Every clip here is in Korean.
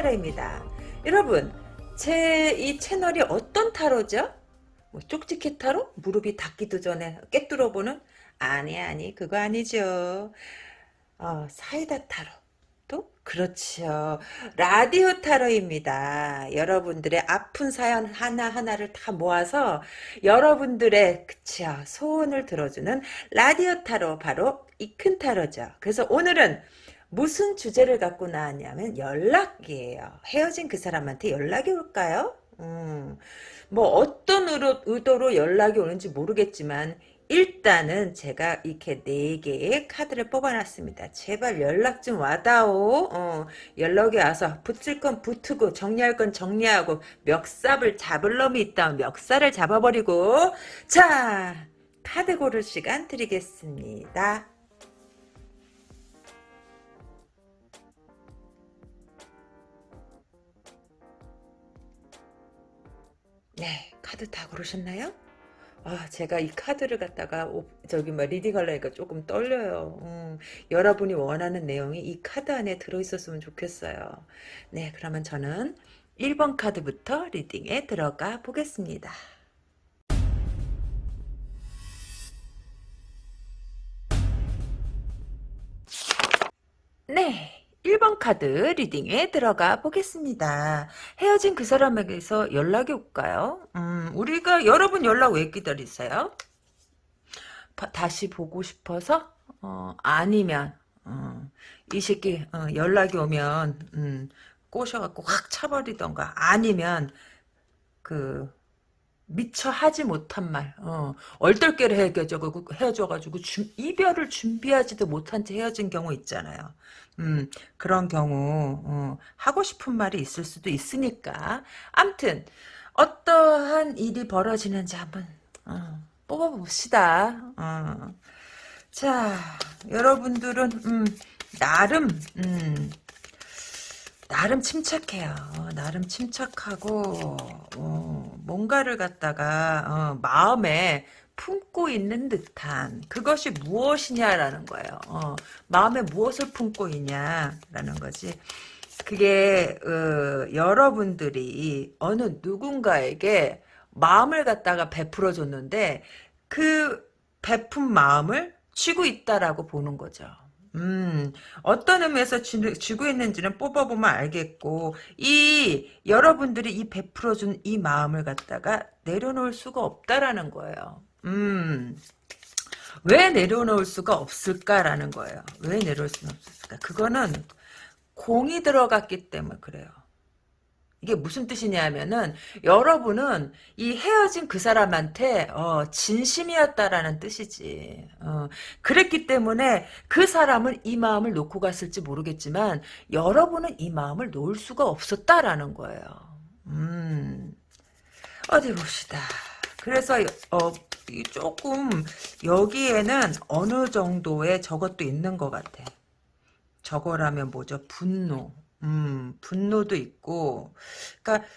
타로입니다. 여러분 제 이 채널이 어떤 타로죠? 뭐 쪽지기 타로? 무릎이 닿기도 전에 깨뚫어보는? 아니 아니 그거 아니죠. 어, 사이다 타로. 또 그렇죠. 라디오 타로입니다. 여러분들의 아픈 사연 하나하나를 다 모아서 여러분들의 그쵸 소원을 들어주는 라디오 타로 바로 이 큰 타로죠. 그래서 오늘은 무슨 주제를 갖고 나왔냐면 연락이에요. 헤어진 그 사람한테 연락이 올까요? 음, 뭐 어떤 의도, 의도로 연락이 오는지 모르겠지만 일단은 제가 이렇게 네 개의 카드를 뽑아놨습니다. 제발 연락 좀 와다오. 어, 연락이 와서 붙을 건 붙고 정리할 건 정리하고 멱삽을 잡을 놈이 있다면 멱살을 잡아버리고 자 카드 고를 시간 드리겠습니다. 네 카드 다 고르셨나요? 아, 제가 이 카드를 갖다가 저기 뭐 reading하려니까 조금 떨려요. 음, 여러분이 원하는 내용이 이 카드 안에 들어있었으면 좋겠어요. 네, 그러면 저는 1번 카드부터 reading에 들어가 보겠습니다. 네. 1번 카드 reading에 들어가 보겠습니다. 헤어진 그 사람에게서 연락이 올까요? 음, 우리가 여러분 연락 왜 기다리세요? 바, 다시 보고 싶어서? 어, 아니면 어, 이 새끼 어, 연락이 오면 음, 꼬셔갖고 확 차버리던가 아니면 그 미처 하지 못한 말, 어, 얼떨결에 헤어져가지고, 주, 이별을 준비하지도 못한 채 헤어진 경우 있잖아요. 음, 그런 경우, 어, 하고 싶은 말이 있을 수도 있으니까. 암튼, 어떠한 일이 벌어지는지 한번, 어, 뽑아봅시다. 어. 자, 여러분들은, 음, 나름, 음, 나름 침착해요. 어, 나름 침착하고 어, 뭔가를 갖다가 어, 마음에 품고 있는 듯한 그것이 무엇이냐라는 거예요. 어, 마음에 무엇을 품고 있냐라는 거지. 그게 어, 여러분들이 어느 누군가에게 마음을 갖다가 베풀어 줬는데 그 베푼 마음을 쥐고 있다라고 보는 거죠. 음, 어떤 의미에서 쥐, 고 있는지는 뽑아보면 알겠고, 이, 여러분들이 이 베풀어준 이 마음을 갖다가 내려놓을 수가 없다라는 거예요. 음, 왜 내려놓을 수가 없을까라는 거예요. 왜 내려놓을 수가 없을까? 그거는 공이 들어갔기 때문에 그래요. 이게 무슨 뜻이냐면은 여러분은 이 헤어진 그 사람한테 어, 진심이었다라는 뜻이지. 어, 그랬기 때문에 그 사람은 이 마음을 놓고 갔을지 모르겠지만 여러분은 이 마음을 놓을 수가 없었다라는 거예요. 음, 어디 봅시다. 그래서 어, 조금 여기에는 어느 정도의 저것도 있는 것 같아. 저거라면 뭐죠? 분노. 음, 분노도 있고, 그러니까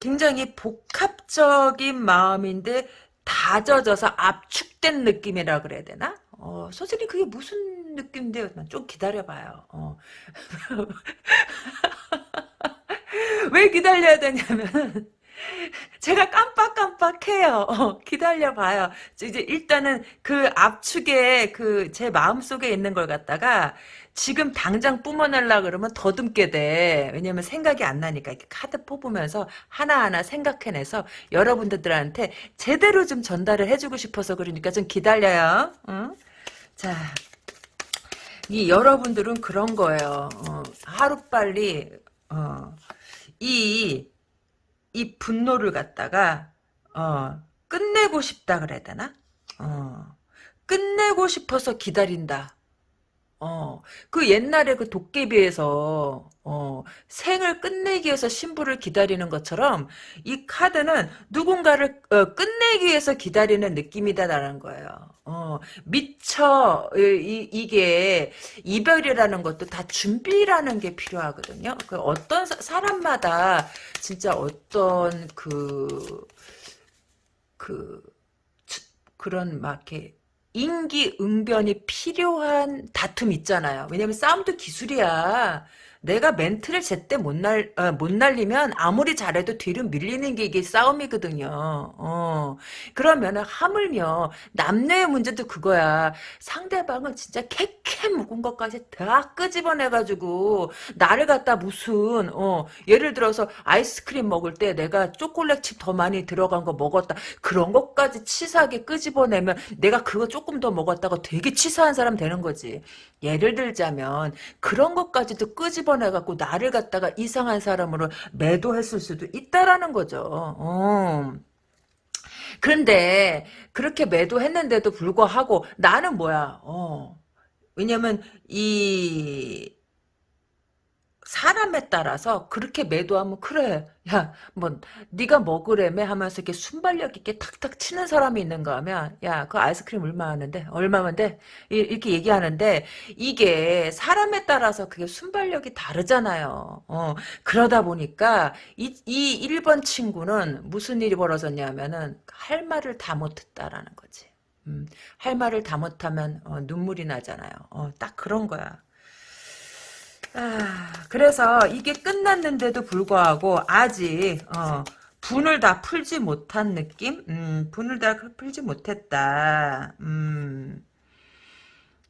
굉장히 복합적인 마음인데 다져져서 압축된 느낌이라 그래야 되나? 어, 선생님 그게 무슨 느낌인데요? 좀 기다려봐요. 어. 왜 기다려야 되냐면 제가 깜빡깜빡해요. 어, 기다려봐요. 이제 일단은 그 압축에 그 제 마음속에 있는 걸 갖다가 지금 당장 뿜어내려 그러면 더듬게 돼. 왜냐면 생각이 안 나니까 이렇게 카드 뽑으면서 하나하나 생각해내서 여러분들한테 제대로 좀 전달을 해주고 싶어서 그러니까 좀 기다려요. 응? 자, 이 여러분들은 그런 거예요. 어, 하루빨리 어, 이, 이 분노를 갖다가 어, 끝내고 싶다 그래야 되나? 어, 끝내고 싶어서 기다린다. 어, 그 옛날에 그 도깨비에서, 어, 생을 끝내기 위해서 신부를 기다리는 것처럼, 이 카드는 누군가를, 어, 끝내기 위해서 기다리는 느낌이다라는 거예요. 어, 미처, 이, 이게, 이별이라는 것도 다 준비라는 게 필요하거든요. 그 어떤 사, 람마다 진짜 어떤 그, 그, 그런 막 이렇게, 임기응변이 필요한 다툼 있잖아요. 왜냐면 싸움도 기술이야. 내가 멘트를 제때 못 날, 어, 못 날리면 아무리 잘해도 뒤로 밀리는 게 이게 싸움이거든요. 어. 그러면은 하물며 남녀의 문제도 그거야. 상대방은 진짜 캐캐 묵은 것까지 다 끄집어내가지고 나를 갖다 무슨 어 예를 들어서 아이스크림 먹을 때 내가 초콜릿 칩 더 많이 들어간 거 먹었다 그런 것까지 치사하게 끄집어내면 내가 그거 조금 더 먹었다고 되게 치사한 사람 되는 거지. 예를 들자면 그런 것까지도 끄집어내 갖고 나를 갖다가 이상한 사람으로 매도했을 수도 있다라는 거죠. 어. 그런데 그렇게 매도했는데도 불구하고 나는 뭐야? 어. 왜냐면 이 사람에 따라서 그렇게 매도하면 그래. 야뭐 네가 먹으래매 하면서 이렇게 순발력 있게 탁탁 치는 사람이 있는가 하면 야 그 아이스크림 얼마 하는데? 얼마면 돼? 이렇게 얘기하는데 이게 사람에 따라서 그게 순발력이 다르잖아요. 어 그러다 보니까 이, 이 1번 친구는 무슨 일이 벌어졌냐면은 할 말을 다 못했다라는 거지. 음, 할 말을 다 못하면 어, 눈물이 나잖아요. 어, 딱 그런 거야 아, 그래서 이게 끝났는데도 불구하고 아직 어, 분을 다 풀지 못한 느낌? 음, 분을 다 풀지 못했다. 음.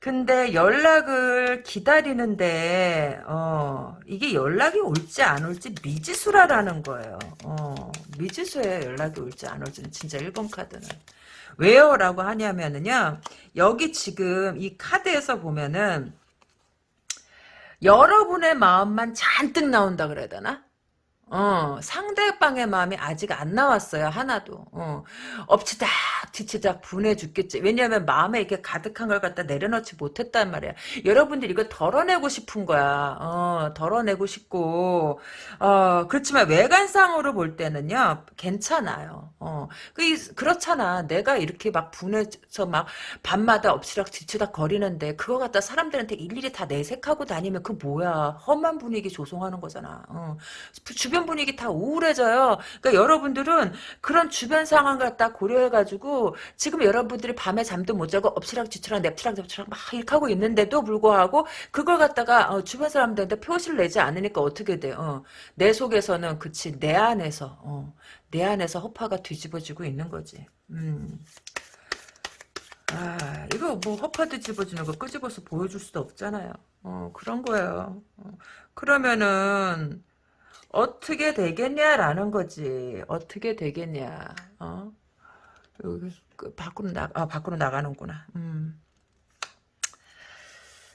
근데 연락을 기다리는데 어, 이게 연락이 올지 안 올지 미지수라라는 거예요. 어, 미지수에 연락이 올지 안 올지는 진짜 1번 카드는. 왜요? 라고 하냐면은요. 여기 지금 이 카드에서 보면은 여러분의 마음만 잔뜩 나온다 그래야 되나? 어, 상대방의 마음이 아직 안 나왔어요, 하나도. 어, 엎치닥, 뒤치닥 분해 죽겠지. 왜냐면 마음에 이렇게 가득한 걸 갖다 내려놓지 못했단 말이야. 여러분들 이거 덜어내고 싶은 거야. 어, 덜어내고 싶고, 어, 그렇지만 외관상으로 볼 때는요, 괜찮아요. 어, 그, 그렇잖아. 내가 이렇게 막 분해서 막 밤마다 엎치락 뒤치닥 거리는데, 그거 갖다 사람들한테 일일이 다 내색하고 다니면 그 뭐야. 험한 분위기 조성하는 거잖아. 어, 주변 분위기 다 우울해져요. 그러니까 여러분들은 그런 주변 상황을 갖다 고려해가지고 지금 여러분들이 밤에 잠도 못 자고 엎치락 뒤치락 냅치락 냅치락 막 이렇게 하고 있는데도 불구하고 그걸 갖다가 어, 주변 사람들한테 표시를 내지 않으니까 어떻게 돼? 어, 내 속에서는 그치 내 안에서 어, 내 안에서 허파가 뒤집어지고 있는 거지. 음. 아, 이거 뭐 허파 뒤집어지는 거 끄집어서 보여줄 수도 없잖아요. 어, 그런 거예요. 어, 그러면은 어떻게 되겠냐라는 거지. 어떻게 되겠냐. 어? 여기 그 밖으로 나 아, 밖으로 나가는구나. 음.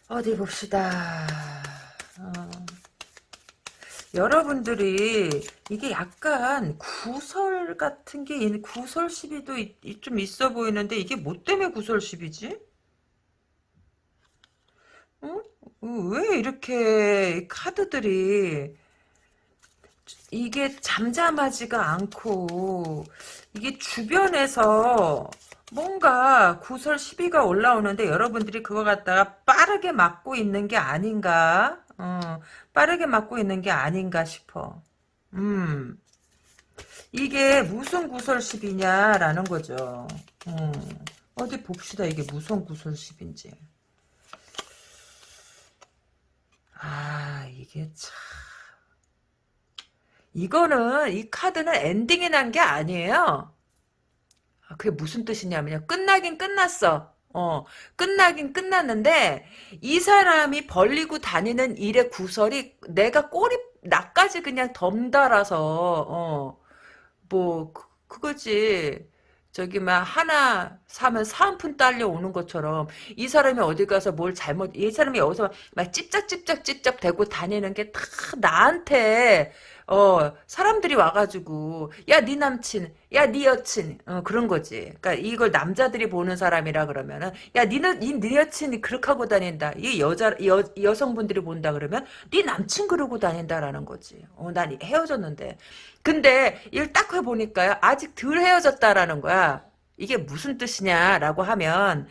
어디 봅시다. 어. 여러분들이 이게 약간 구설 같은 게 구설 시비도 좀 있어 보이는데 이게 뭐 때문에 구설 시비지? 응? 왜 이렇게 카드들이 이게 잠잠하지가 않고 이게 주변에서 뭔가 구설 시비가 올라오는데 여러분들이 그거 갖다가 빠르게 막고 있는 게 아닌가? 어, 빠르게 막고 있는 게 아닌가 싶어. 음. 이게 무슨 구설 시비냐라는 거죠. 음, 어디 봅시다. 이게 무슨 구설 시비인지. 아 이게 참 이거는 이 카드는 엔딩이 난 게 아니에요. 아, 그게 무슨 뜻이냐면요. 끝나긴 끝났어. 어, 끝나긴 끝났는데 이 사람이 벌리고 다니는 일의 구설이 내가 꼬리 나까지 그냥 덤달아서 어, 뭐 그, 그거지. 저기 막 하나 사면 사은푼 딸려오는 것처럼 이 사람이 어디 가서 뭘 잘못 이 사람이 여기서 막 찝짝찝짝 찝짝 대고 다니는 게 다 나한테 어 사람들이 와가지고 야 네 남친 야 네 여친 어, 그런 거지. 그러니까 이걸 남자들이 보는 사람이라 그러면은 야 니는 네 여친이 그렇게 하고 다닌다. 이 여자 여, 여성분들이 본다 그러면 네 남친 그러고 다닌다라는 거지. 어난 헤어졌는데. 근데 이걸 딱 해보니까요 아직 덜 헤어졌다라는 거야. 이게 무슨 뜻이냐라고 하면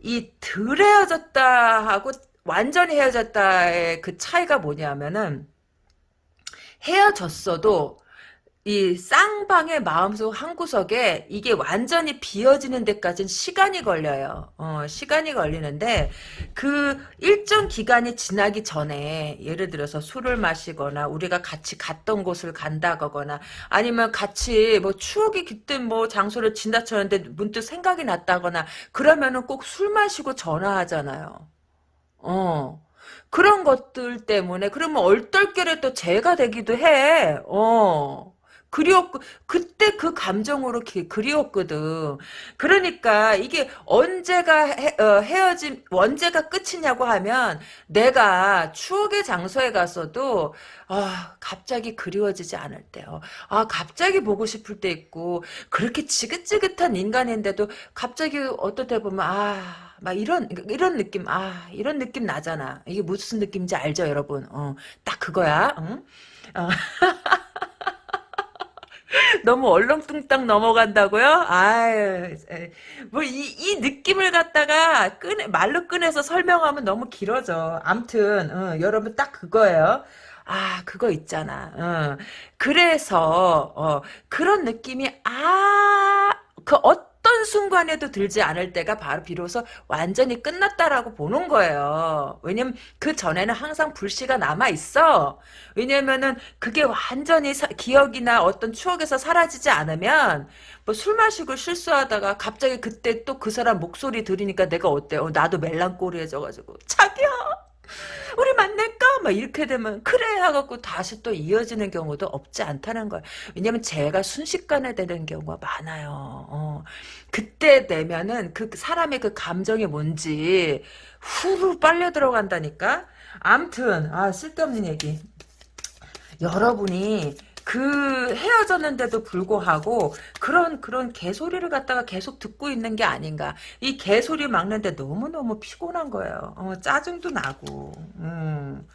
이 덜 헤어졌다 하고 완전히 헤어졌다의 그 차이가 뭐냐면은 헤어졌어도 이 쌍방의 마음속 한 구석에 이게 완전히 비어지는 데까지는 시간이 걸려요. 어, 시간이 걸리는데 그 일정 기간이 지나기 전에 예를 들어서 술을 마시거나 우리가 같이 갔던 곳을 간다거나 아니면 같이 뭐 추억이 깃든 뭐 장소를 지나쳤는데 문득 생각이 났다거나 그러면은 꼭 술 마시고 전화하잖아요. 어. 그런 것들 때문에 그러면 얼떨결에 또 죄가 되기도 해. 어. 그리웠 그때 그 감정으로 기, 그리웠거든. 그러니까 이게 언제가 헤, 어, 헤어짐 언제가 끝이냐고 하면 내가 추억의 장소에 가서도 아 갑자기 그리워지지 않을 때요. 아 갑자기 보고 싶을 때 있고 그렇게 지긋지긋한 인간인데도 갑자기 어떨 때 보면 아 막 이런 이런 느낌 아 이런 느낌 나잖아 이게 무슨 느낌인지 알죠 여러분 어 딱 그거야 응? 어. 너무 얼렁뚱땅 넘어간다고요? 아유, 뭐, 이, 이 느낌을 갖다가 끄 말로 꺼내서 설명하면 너무 길어져. 암튼, 어, 여러분 딱 그거예요. 아, 그거 있잖아. 어. 그래서, 어, 그런 느낌이, 아, 그 어 떤 순간에도 들지 않을 때가 바로 비로소 완전히 끝났다라고 보는 거예요. 왜냐면 그 전에는 항상 불씨가 남아 있어. 왜냐면은 그게 완전히 사, 기억이나 어떤 추억에서 사라지지 않으면 뭐 술 마시고 실수하다가 갑자기 그때 또 그 사람 목소리 들으니까 내가 어때요? 나도 멜랑꼬리해져가지고 자기야 우리 만날까? 막 이렇게 되면 그래 하갖고 다시 또 이어지는 경우도 없지 않다는 거야. 왜냐면 제가 순식간에 되는 경우가 많아요. 어. 그때 되면은 그 사람의 그 감정이 뭔지 후루 빨려 들어간다니까. 암튼 아 쓸데없는 얘기. 여러분이 그 헤어졌는데도 불구하고 그런 그런 개소리를 갖다가 계속 듣고 있는 게 아닌가. 이 개소리 막는데 너무너무 피곤한 거예요. 어, 짜증도 나고. 음.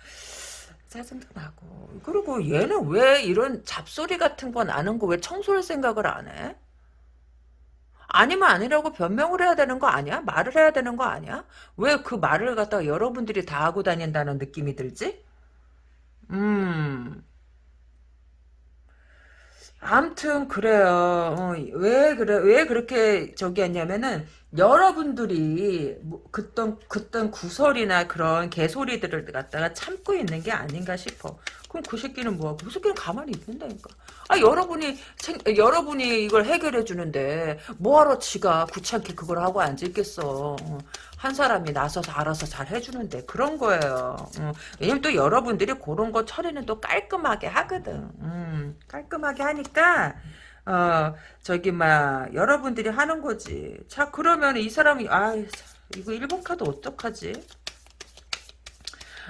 짜증도 나고. 그리고 얘는 왜 이런 잡소리 같은 건 아는 거 왜 청소할 생각을 안 해? 아니면 아니라고 변명을 해야 되는 거 아니야? 말을 해야 되는 거 아니야? 왜 그 말을 갖다가 여러분들이 다 하고 다닌다는 느낌이 들지? 음. 암튼 그래요. 어, 왜 그래 왜 그렇게 저기 했냐면은 여러분들이 뭐 그떤 그떤 구설이나 그런 개소리들을 갖다가 참고 있는 게 아닌가 싶어. 그럼 그 새끼는 뭐야? 그 새끼는 가만히 있는다니까. 아 여러분이 생, 여러분이 이걸 해결해 주는데 뭐하러 지가 귀찮게 그걸 하고 앉아 있겠어. 어, 한 사람이 나서서 알아서 잘 해주는데 그런 거예요. 음, 왜냐면 또 여러분들이 그런 거 처리는 또 깔끔하게 하거든. 음, 깔끔하게 하니까 어 저기 막 여러분들이 하는 거지. 자 그러면 이 사람이 아 이거 일본 카드 어떡하지?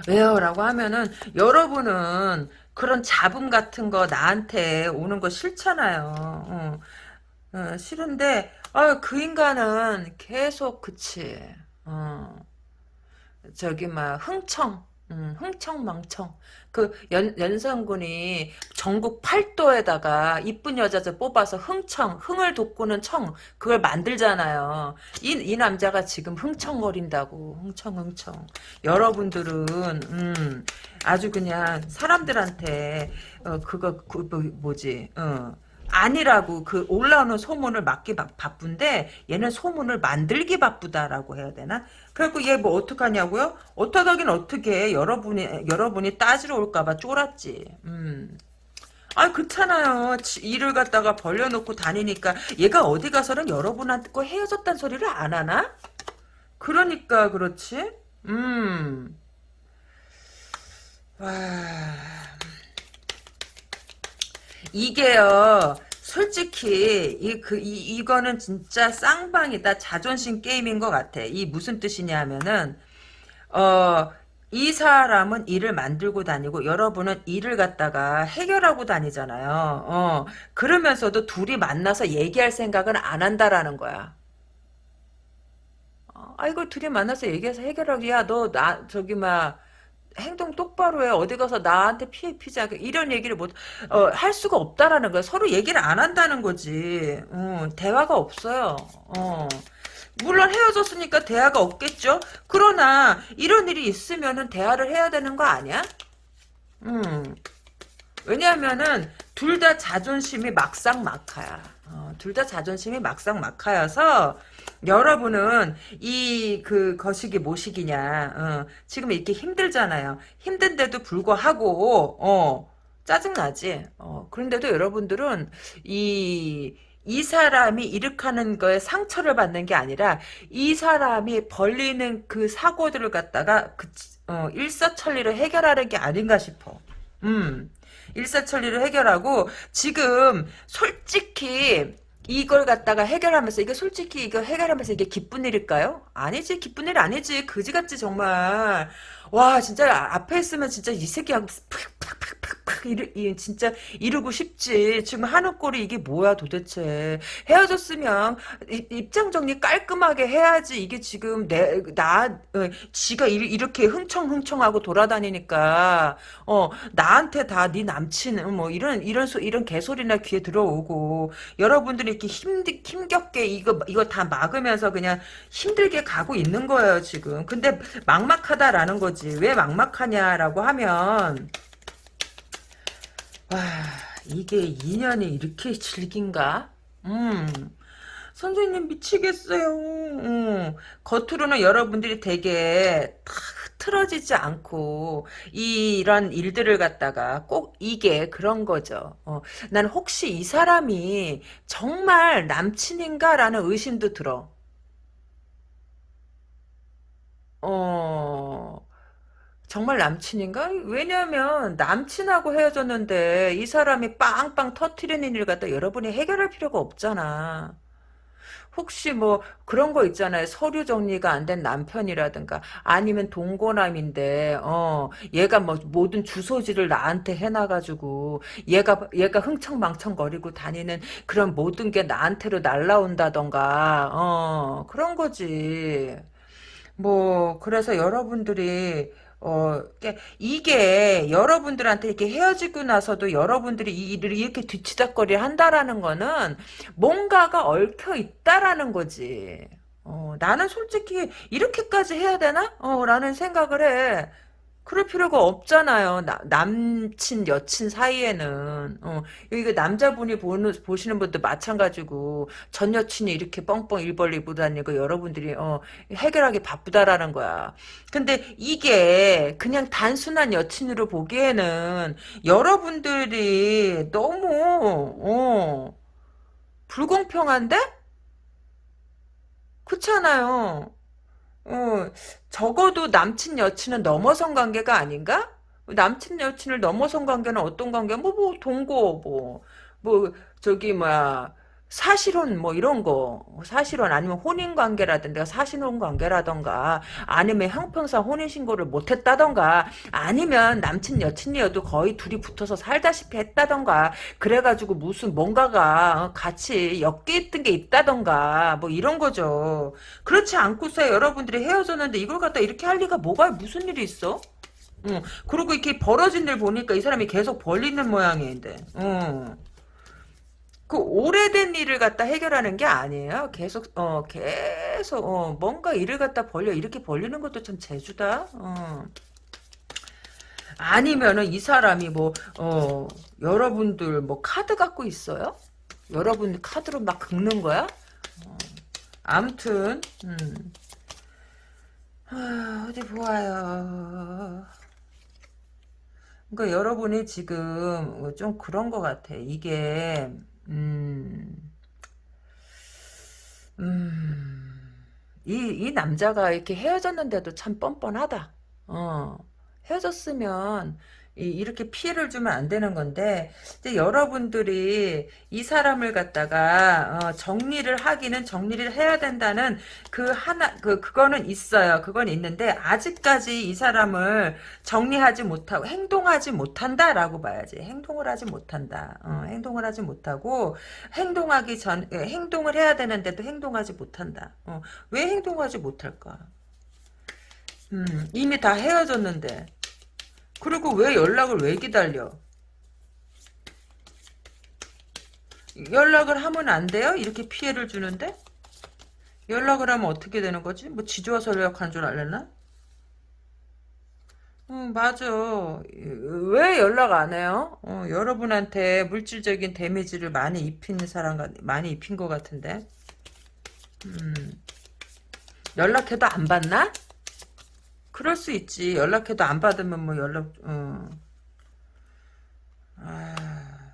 왜요? 라고 하면은 여러분은 그런 잡음 같은 거 나한테 오는 거 싫잖아요. 어, 어, 싫은데 아, 그 인간은 계속 그치. 어. 저기 막 흥청 음, 흥청망청. 그 연, 연산군이 전국 팔도에다가 이쁜 여자들 뽑아서 흥청 흥을 돋구는 청 그걸 만들잖아요. 이, 이 남자가 지금 흥청거린다고. 흥청흥청. 여러분들은 음, 아주 그냥 사람들한테 어, 그거 그 뭐, 뭐지? 어, 아니라고 그 올라오는 소문을 막기 바쁜데 얘는 소문을 만들기 바쁘다라고 해야 되나? 그래갖고 얘 뭐 어떡하냐고요? 어떡하긴 어떻게 여러분이 여러분이 따지러 올까봐 쫄았지. 음. 아 그렇잖아요. 일을 갖다가 벌려놓고 다니니까 얘가 어디 가서는 여러분한테 꼭 헤어졌단 소리를 안 하나? 그러니까 그렇지. 음. 와. 이게요. 솔직히 이 그 이, 이거는 진짜 쌍방이다 자존심 게임인 것 같아. 이 무슨 뜻이냐면은 어. 이 사람은 일을 만들고 다니고 여러분은 일을 갖다가 해결하고 다니잖아요. 어, 그러면서도 둘이 만나서 얘기할 생각은 안 한다라는 거야. 어, 아이고 둘이 만나서 얘기해서 해결하기 야 너 나 저기 막 행동 똑바로 해. 어디 가서 나한테 피해 피자. 이런 얘기를 못, 어, 할 수가 없다라는 거야. 서로 얘기를 안 한다는 거지. 어, 대화가 없어요. 어. 물론 헤어졌으니까 대화가 없겠죠? 그러나, 이런 일이 있으면은 대화를 해야 되는 거 아니야? 음. 왜냐하면은, 둘 다 자존심이 막상 막하야. 어, 둘다 자존심이 막상 막하여서 여러분은 이 그 거시기 모시기냐 어, 지금 이렇게 힘들잖아요. 힘든데도 불구하고 어, 짜증나지. 어, 그런데도 여러분들은 이이 사람이 일으키는 거에 상처를 받는 게 아니라 이 사람이 벌리는 그 사고들을 갖다가 그, 어, 일사천리로 해결하는 게 아닌가 싶어. 음. 일사천리로 해결하고 지금 솔직히 이걸 갖다가 해결하면서 이게 솔직히 이거 해결하면서 이게 기쁜 일일까요? 아니지 기쁜 일 아니지 그지같지 정말 와 진짜 앞에 있으면 진짜 이 새끼하고 팍팍팍팍 이르, 이, 진짜 이루고 싶지. 지금 하는 꼴이 이게 뭐야 도대체. 헤어졌으면 이- 입장 정리 깔끔하게 해야지. 이게 지금 내나 어, 지가 이, 렇게 흥청흥청하고 돌아다니니까 어 나한테 다 네 남친 어, 뭐 이런 이런 소 이런 개소리나 귀에 들어오고 여러분들이 이렇게 힘 힘겹게 이거 이거 다 막으면서 그냥 힘들게 가고 있는 거예요 지금. 근데 막막하다라는 거지 왜 막막하냐라고 하면 와 이게 인연이 이렇게 질긴가 음 선생님 미치겠어요. 음. 겉으로는 여러분들이 되게 탁 틀어지지 않고 이 런 일들을 갖다가 꼭 이게 그런 거죠. 어, 난 혹시 이 사람이 정말 남친인가라는 의심도 들어. 어, 정말 남친인가? 왜냐면 남친하고 헤어졌는데 이 사람이 빵빵 터트리는 일 갖다 여러분이 해결할 필요가 없잖아. 혹시 뭐 그런 거 있잖아요. 서류 정리가 안 된 남편이라든가 아니면 동거남인데 어 얘가 뭐 모든 주소지를 나한테 해놔가지고 얘가 얘가 흥청망청거리고 다니는 그런 모든 게 나한테로 날라온다던가 어 그런 거지. 뭐 그래서 여러분들이 어, 이게, 여러분들한테 이렇게 헤어지고 나서도 여러분들이 이 일을 이렇게 뒤치다거리 한다라는 거는 뭔가가 얽혀 있다라는 거지. 어, 나는 솔직히 이렇게까지 해야 되나? 어, 라는 생각을 해. 그럴 필요가 없잖아요. 나, 남친, 여친 사이에는. 어, 이거 남자분이 보는, 보시는 분도 마찬가지고, 전 여친이 이렇게 뻥뻥 일벌 리고 다니고, 여러분들이, 어, 해결하기 바쁘다라는 거야. 근데 이게 그냥 단순한 여친으로 보기에는, 여러분들이 너무, 어, 불공평한데? 그렇잖아요. 어, 적어도 남친 여친은 넘어선 관계가 아닌가? 남친 여친을 넘어선 관계는 어떤 관계야? 뭐, 뭐, 동거, 뭐, 뭐, 저기, 뭐야, 사실혼, 뭐, 이런 거. 사실혼, 아니면 혼인관계라든가, 사실혼관계라던가, 아니면 형평상 혼인신고를 못했다던가, 아니면 남친 여친이어도 거의 둘이 붙어서 살다시피 했다던가, 그래가지고 무슨 뭔가가 같이 엮여있던 게 있다던가, 뭐, 이런 거죠. 그렇지 않고서 여러분들이 헤어졌는데 이걸 갖다 이렇게 할 리가 뭐가 무슨 일이 있어? 응. 그리고 이렇게 벌어진 일 보니까 이 사람이 계속 벌리는 모양인데. 응. 그 오래된 일을 갖다 해결하는 게 아니에요. 계속 어 계속 어 뭔가 일을 갖다 벌려 이렇게 벌리는 것도 참 재주다. 어. 아니면은 이 사람이 뭐 어 여러분들 뭐 카드 갖고 있어요? 여러분 카드로 막 긁는 거야? 어. 암튼 음. 아, 어디 보아요. 그러니까 여러분이 지금 좀 그런 것 같아. 이게 음, 음, 이, 이 남자가 이렇게 헤어졌는데도 참 뻔뻔하다. 어, 헤어졌으면 이, 렇게 피해를 주면 안 되는 건데 이제 여러분들이 이 사람을 갖다가 어, 정리를 하기는 정리를 해야 된다는 그 하나 그 그거는 있어요. 그건 있는데 아직까지 이 사람을 정리하지 못하고 행동하지 못한다라고 봐야지. 행동을 하지 못한다. 어, 행동을 하지 못하고 행동하기 전 예, 행동을 해야 되는데도 행동하지 못한다. 어, 왜 행동하지 못할까? 음, 이미 다 헤어졌는데 그리고 왜 연락을 왜 기다려? 연락을 하면 안 돼요? 이렇게 피해를 주는데? 연락을 하면 어떻게 되는 거지? 뭐 지조와 전략한 줄 알았나? 응, 맞아. 왜 연락 안 해요? 어, 여러분한테 물질적인 데미지를 많이 입힌 사람, 같- 많이 입힌 것 같은데. 음, 연락해도 안 받나? 그럴 수 있지. 연락해도 안 받으면 뭐 연락, 어. 아.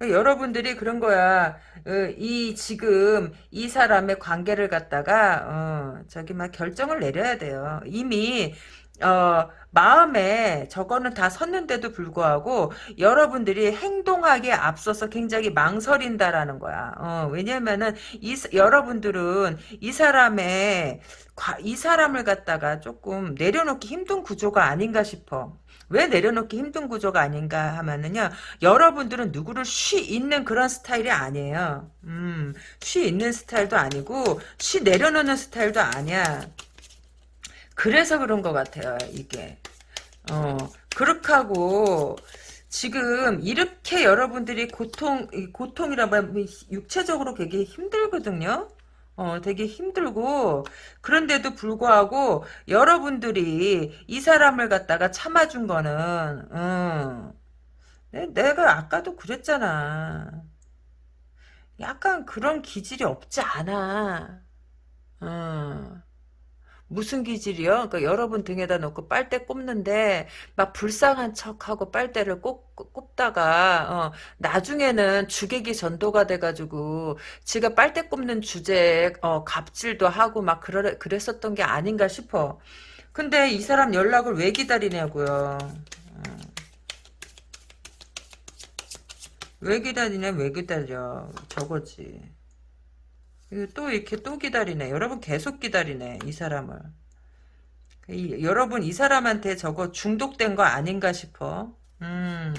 여러분들이 그런 거야. 어, 이 지금 이 사람의 관계를 갖다가 어, 저기 막 결정을 내려야 돼요. 이미 어, 마음에 저거는 다 섰는데도 불구하고 여러분들이 행동하기에 앞서서 굉장히 망설인다라는 거야. 어, 왜냐면은 이 여러분들은 이 사람의 이 사람을 갖다가 조금 내려놓기 힘든 구조가 아닌가 싶어. 왜 내려놓기 힘든 구조가 아닌가 하면은요, 여러분들은 누구를 쉬 있는 그런 스타일이 아니에요. 음, 쉬 있는 스타일도 아니고, 쉬 내려놓는 스타일도 아니야. 그래서 그런 것 같아요, 이게. 어, 그렇게 하고, 지금 이렇게 여러분들이 고통, 고통이라면 육체적으로 되게 힘들거든요? 어, 되게 힘들고, 그런데도 불구하고, 여러분들이 이 사람을 갖다가 참아준 거는, 음, 내, 가 아까도 그랬잖아. 약간 그런 기질이 없지 않아. 음. 무슨 기질이요? 그러니까 여러분 등에다 놓고 빨대 꼽는데 막 불쌍한 척하고 빨대를 꼽, 꼽다가 어, 나중에는 주객이 전도가 돼가지고 지가 빨대 꼽는 주제에 어, 갑질도 하고 막 그러, 그랬었던 게 아닌가 싶어. 근데 이 사람 연락을 왜 기다리냐고요. 어. 왜 기다리냐 왜 기다려 저거지. 또 이렇게 또 기다리네. 여러분 계속 기다리네. 이 사람을. 이, 여러분 이 사람한테 저거 중독된 거 아닌가 싶어. 음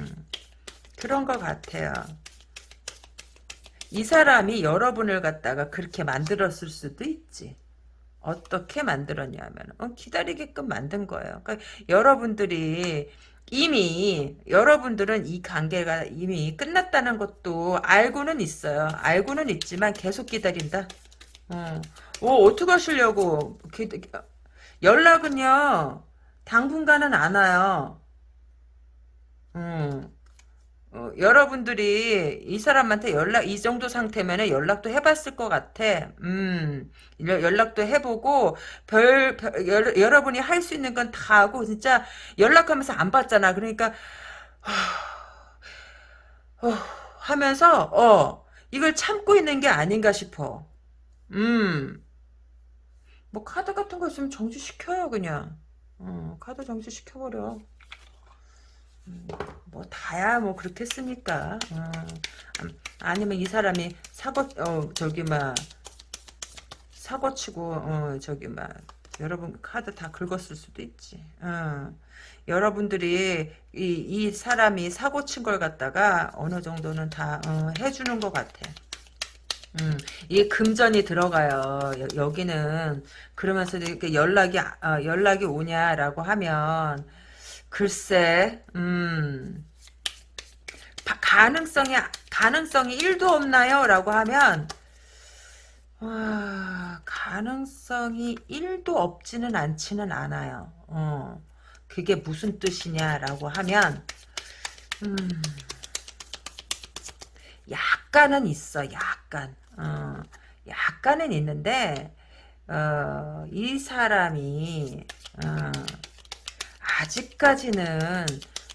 그런 것 같아요. 이 사람이 여러분을 갖다가 그렇게 만들었을 수도 있지. 어떻게 만들었냐면 어, 기다리게끔 만든 거예요. 그러니까 여러분들이 이미 여러분들은 이 관계가 이미 끝났다는 것도 알고는 있어요. 알고는 있지만 계속 기다린다. 어, 어 어떻게 하시려고 연락은요 당분간은 안 와요. 음. 어, 여러분들이 이 사람한테 연락 이 정도 상태면 연락도 해봤을 것 같아. 음 연락도 해보고 별, 별 여, 여러분이 할 수 있는 건 다 하고 진짜 연락하면서 안 받잖아. 그러니까 어, 하면서 어 이걸 참고 있는 게 아닌가 싶어. 음. 뭐 카드 같은 거 있으면 정지시켜요 그냥. 어, 카드 정지시켜버려. 뭐 다야 뭐 그렇겠습니까 어. 아니면 이 사람이 사고 어 저기 막 사고 치고 어 저기 막 여러분 카드 다 긁었을 수도 있지 어. 여러분들이 이, 이 사람이 사고 친 걸 갖다가 어느 정도는 다 어, 해주는 것 같아 음, 이 금전이 들어가요. 여, 기는 그러면서 이렇게 연락이 어, 연락이 오냐라고 하면 글쎄, 음, 가능성이, 가능성이 1도 없나요? 라고 하면, 와, 가능성이 1도 없지는 않지는 않아요. 어, 그게 무슨 뜻이냐라고 하면, 음, 약간은 있어, 약간. 어, 약간은 있는데, 어, 이 사람이, 어, 아직까지는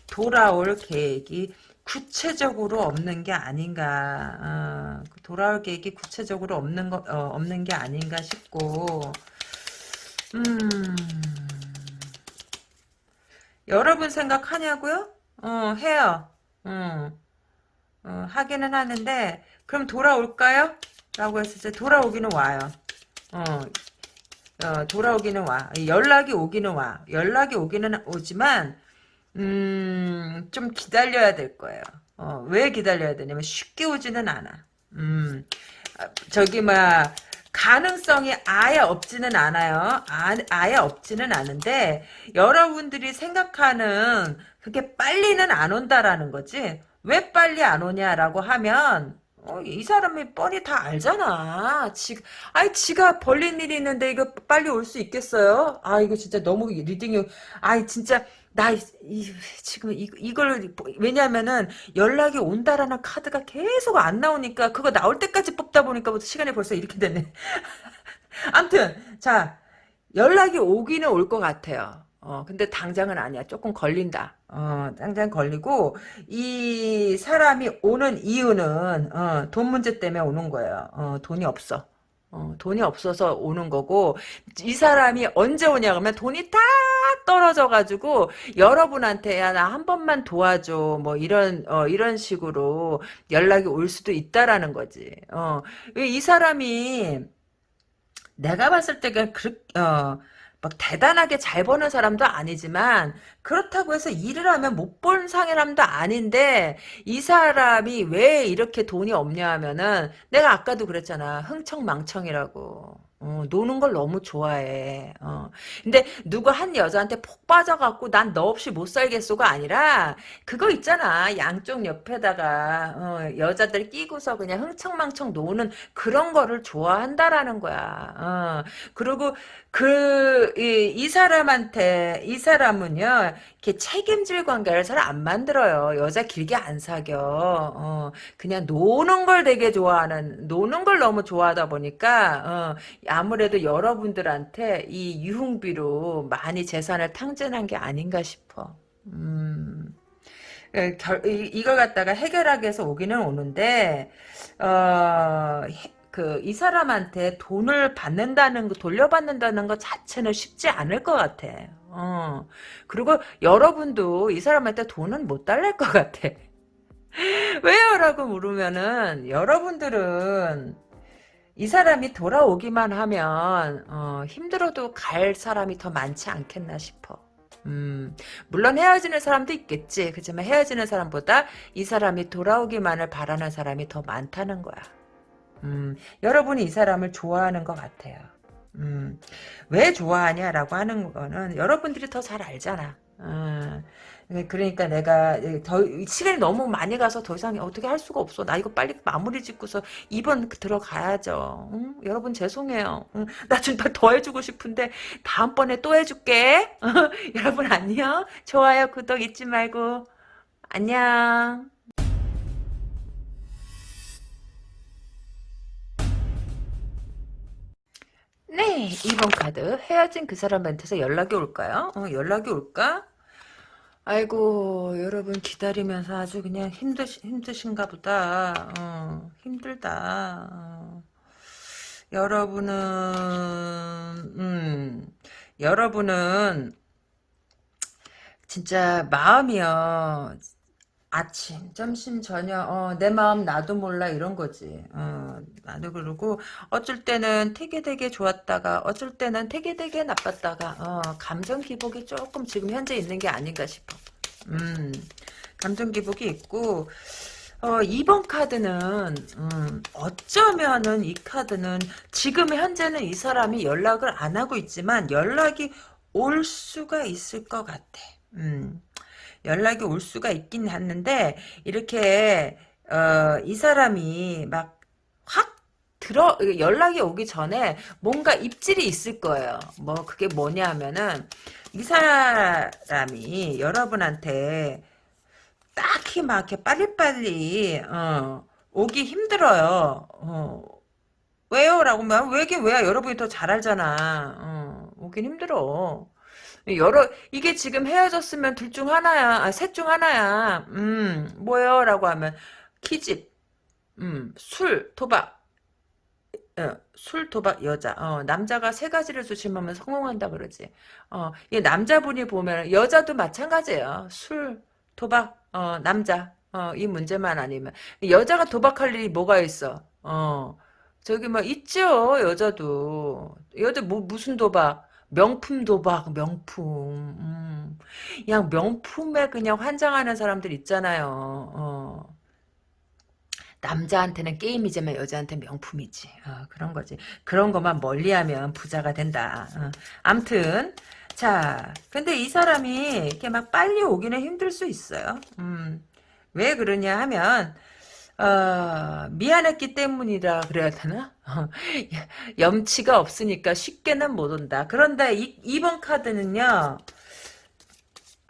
돌아올 계획이 구체적으로 없는 게 아닌가 어, 돌아올 계획이 구체적으로 없는 거 어, 없는 게 아닌가 싶고 음 여러분 생각하냐고요? 어 해요. 어, 어, 하기는 하는데 그럼 돌아올까요? 라고 했을 때 돌아오기는 와요. 어, 어, 돌아오기는 와. 연락이 오기는 와. 연락이 오기는 오지만 음, 좀 기다려야 될 거예요. 어, 왜 기다려야 되냐면 쉽게 오지는 않아. 음, 아, 저기 막 가능성이 아예 없지는 않아요. 아, 아예 없지는 않은데 여러분들이 생각하는 그게 빨리는 안 온다라는 거지. 왜 빨리 안 오냐라고 하면 어, 이 사람이 뻔히 다 알잖아. 지, 아이, 지가 벌린 일이 있는데 이거 빨리 올 수 있겠어요? 아, 이거 진짜 너무 reading이, 아이, 진짜, 나, 이, 지금 이, 이걸, 왜냐면은 연락이 온다라는 카드가 계속 안 나오니까 그거 나올 때까지 뽑다 보니까 시간이 벌써 이렇게 됐네. 암튼, 자, 연락이 오기는 올 것 같아요. 어, 근데 당장은 아니야. 조금 걸린다. 어, 당장 걸리고, 이 사람이 오는 이유는, 어, 돈 문제 때문에 오는 거예요. 어, 돈이 없어. 어, 돈이 없어서 오는 거고, 이 사람이 언제 오냐, 그러면 돈이 다 떨어져가지고, 여러분한테, 야, 나 한 번만 도와줘. 뭐, 이런, 어, 이런 식으로 연락이 올 수도 있다라는 거지. 어, 이 사람이, 내가 봤을 때가, 그, 어, 막 대단하게 잘 버는 사람도 아니지만 그렇다고 해서 일을 하면 못 본 사람도 아닌데 이 사람이 왜 이렇게 돈이 없냐 하면은 내가 아까도 그랬잖아 흥청망청이라고 어, 노는 걸 너무 좋아해. 어. 근데 누구 한 여자한테 폭 빠져갖고 난 너 없이 못 살겠소가 아니라 그거 있잖아. 양쪽 옆에다가 어, 여자들 끼고서 그냥 흥청망청 노는 그런 거를 좋아한다라는 거야. 어. 그리고 그, 이, 이 사람한테, 이 사람은요, 이렇게 책임질 관계를 잘 안 만들어요. 여자 길게 안 사겨. 어, 그냥 노는 걸 되게 좋아하는, 노는 걸 너무 좋아하다 보니까, 어, 아무래도 여러분들한테 이 유흥비로 많이 재산을 탕진한 게 아닌가 싶어. 음. 예, 결, 이, 걸 갖다가 해결하기 위해서 오기는 오는데, 어, 그, 이 사람한테 돈을 받는다는 거, 돌려받는다는 것 자체는 쉽지 않을 것 같아. 어. 그리고 여러분도 이 사람한테 돈은 못 달랠 것 같아. 왜요? 라고 물으면은, 여러분들은, 이 사람이 돌아오기만 하면 어, 힘들어도 갈 사람이 더 많지 않겠나 싶어. 음, 물론 헤어지는 사람도 있겠지. 그렇지만 헤어지는 사람보다 이 사람이 돌아오기만을 바라는 사람이 더 많다는 거야. 음, 여러분이 이 사람을 좋아하는 것 같아요. 음, 왜 좋아하냐라고 하는 거는 여러분들이 더 잘 알잖아. 음, 네, 그러니까 내가 더 시간이 너무 많이 가서 더 이상 어떻게 할 수가 없어. 나 이거 빨리 마무리 짓고서 2번 들어가야죠. 응? 여러분 죄송해요. 응? 나좀 더 해주고 싶은데 다음번에 또 해줄게. 여러분 안녕. 좋아요 구독 잊지 말고 안녕. 네, 2번 카드. 헤어진 그 사람한테서 연락이 올까요? 어, 연락이 올까? 아이고 여러분 기다리면서 아주 그냥 힘드시, 힘드신가 보다 어, 힘들다 어. 여러분은 음, 여러분은 진짜 마음이요 아침, 점심, 저녁, 어, 내 마음 나도 몰라 이런 거지. 어, 나도 그러고 어쩔 때는 되게 되게 좋았다가 어쩔 때는 되게 되게 나빴다가 어, 감정 기복이 조금 지금 현재 있는 게 아닌가 싶어. 음, 감정 기복이 있고 어, 2번 카드는 음, 어쩌면은 이 카드는 지금 현재는 이 사람이 연락을 안 하고 있지만 연락이 올 수가 있을 것 같아. 음. 연락이 올 수가 있긴 했는데 이렇게 어, 이 사람이 막 확 들어 연락이 오기 전에 뭔가 입질이 있을 거예요. 뭐 그게 뭐냐 하면은 이 사람이 여러분한테 딱히 막 이렇게 빨리빨리 어, 오기 힘들어요. 어, 왜요? 라고 하면 왜게 왜야? 여러분이 더 잘 알잖아. 어, 오긴 힘들어. 여러 이게 지금 헤어졌으면 둘 중 하나야. 아, 셋 중 하나야. 음, 뭐예요? 라고 하면 키집, 음, 술, 도박. 어, 술, 도박, 여자. 어, 남자가 세 가지를 조심하면 성공한다 그러지. 어, 이 남자분이 보면 여자도 마찬가지예요. 술, 도박, 어, 남자. 어, 이 문제만 아니면 여자가 도박할 일이 뭐가 있어? 어. 저기 뭐 있죠. 여자도. 여자 뭐 무슨 도박? 명품 도박, 명품. 음. 그냥 명품에 그냥 환장하는 사람들 있잖아요. 어. 남자한테는 게임이지만 여자한테 명품이지. 어, 그런 거지. 그런 것만 멀리하면 부자가 된다. 어. 암튼 자, 근데 이 사람이 이렇게 막 빨리 오기는 힘들 수 있어요. 음. 왜 그러냐 하면 어, 미안했기 때문이라 그래야 되나? 염치가 없으니까 쉽게는 못 온다. 그런데 이, 이번 카드는요.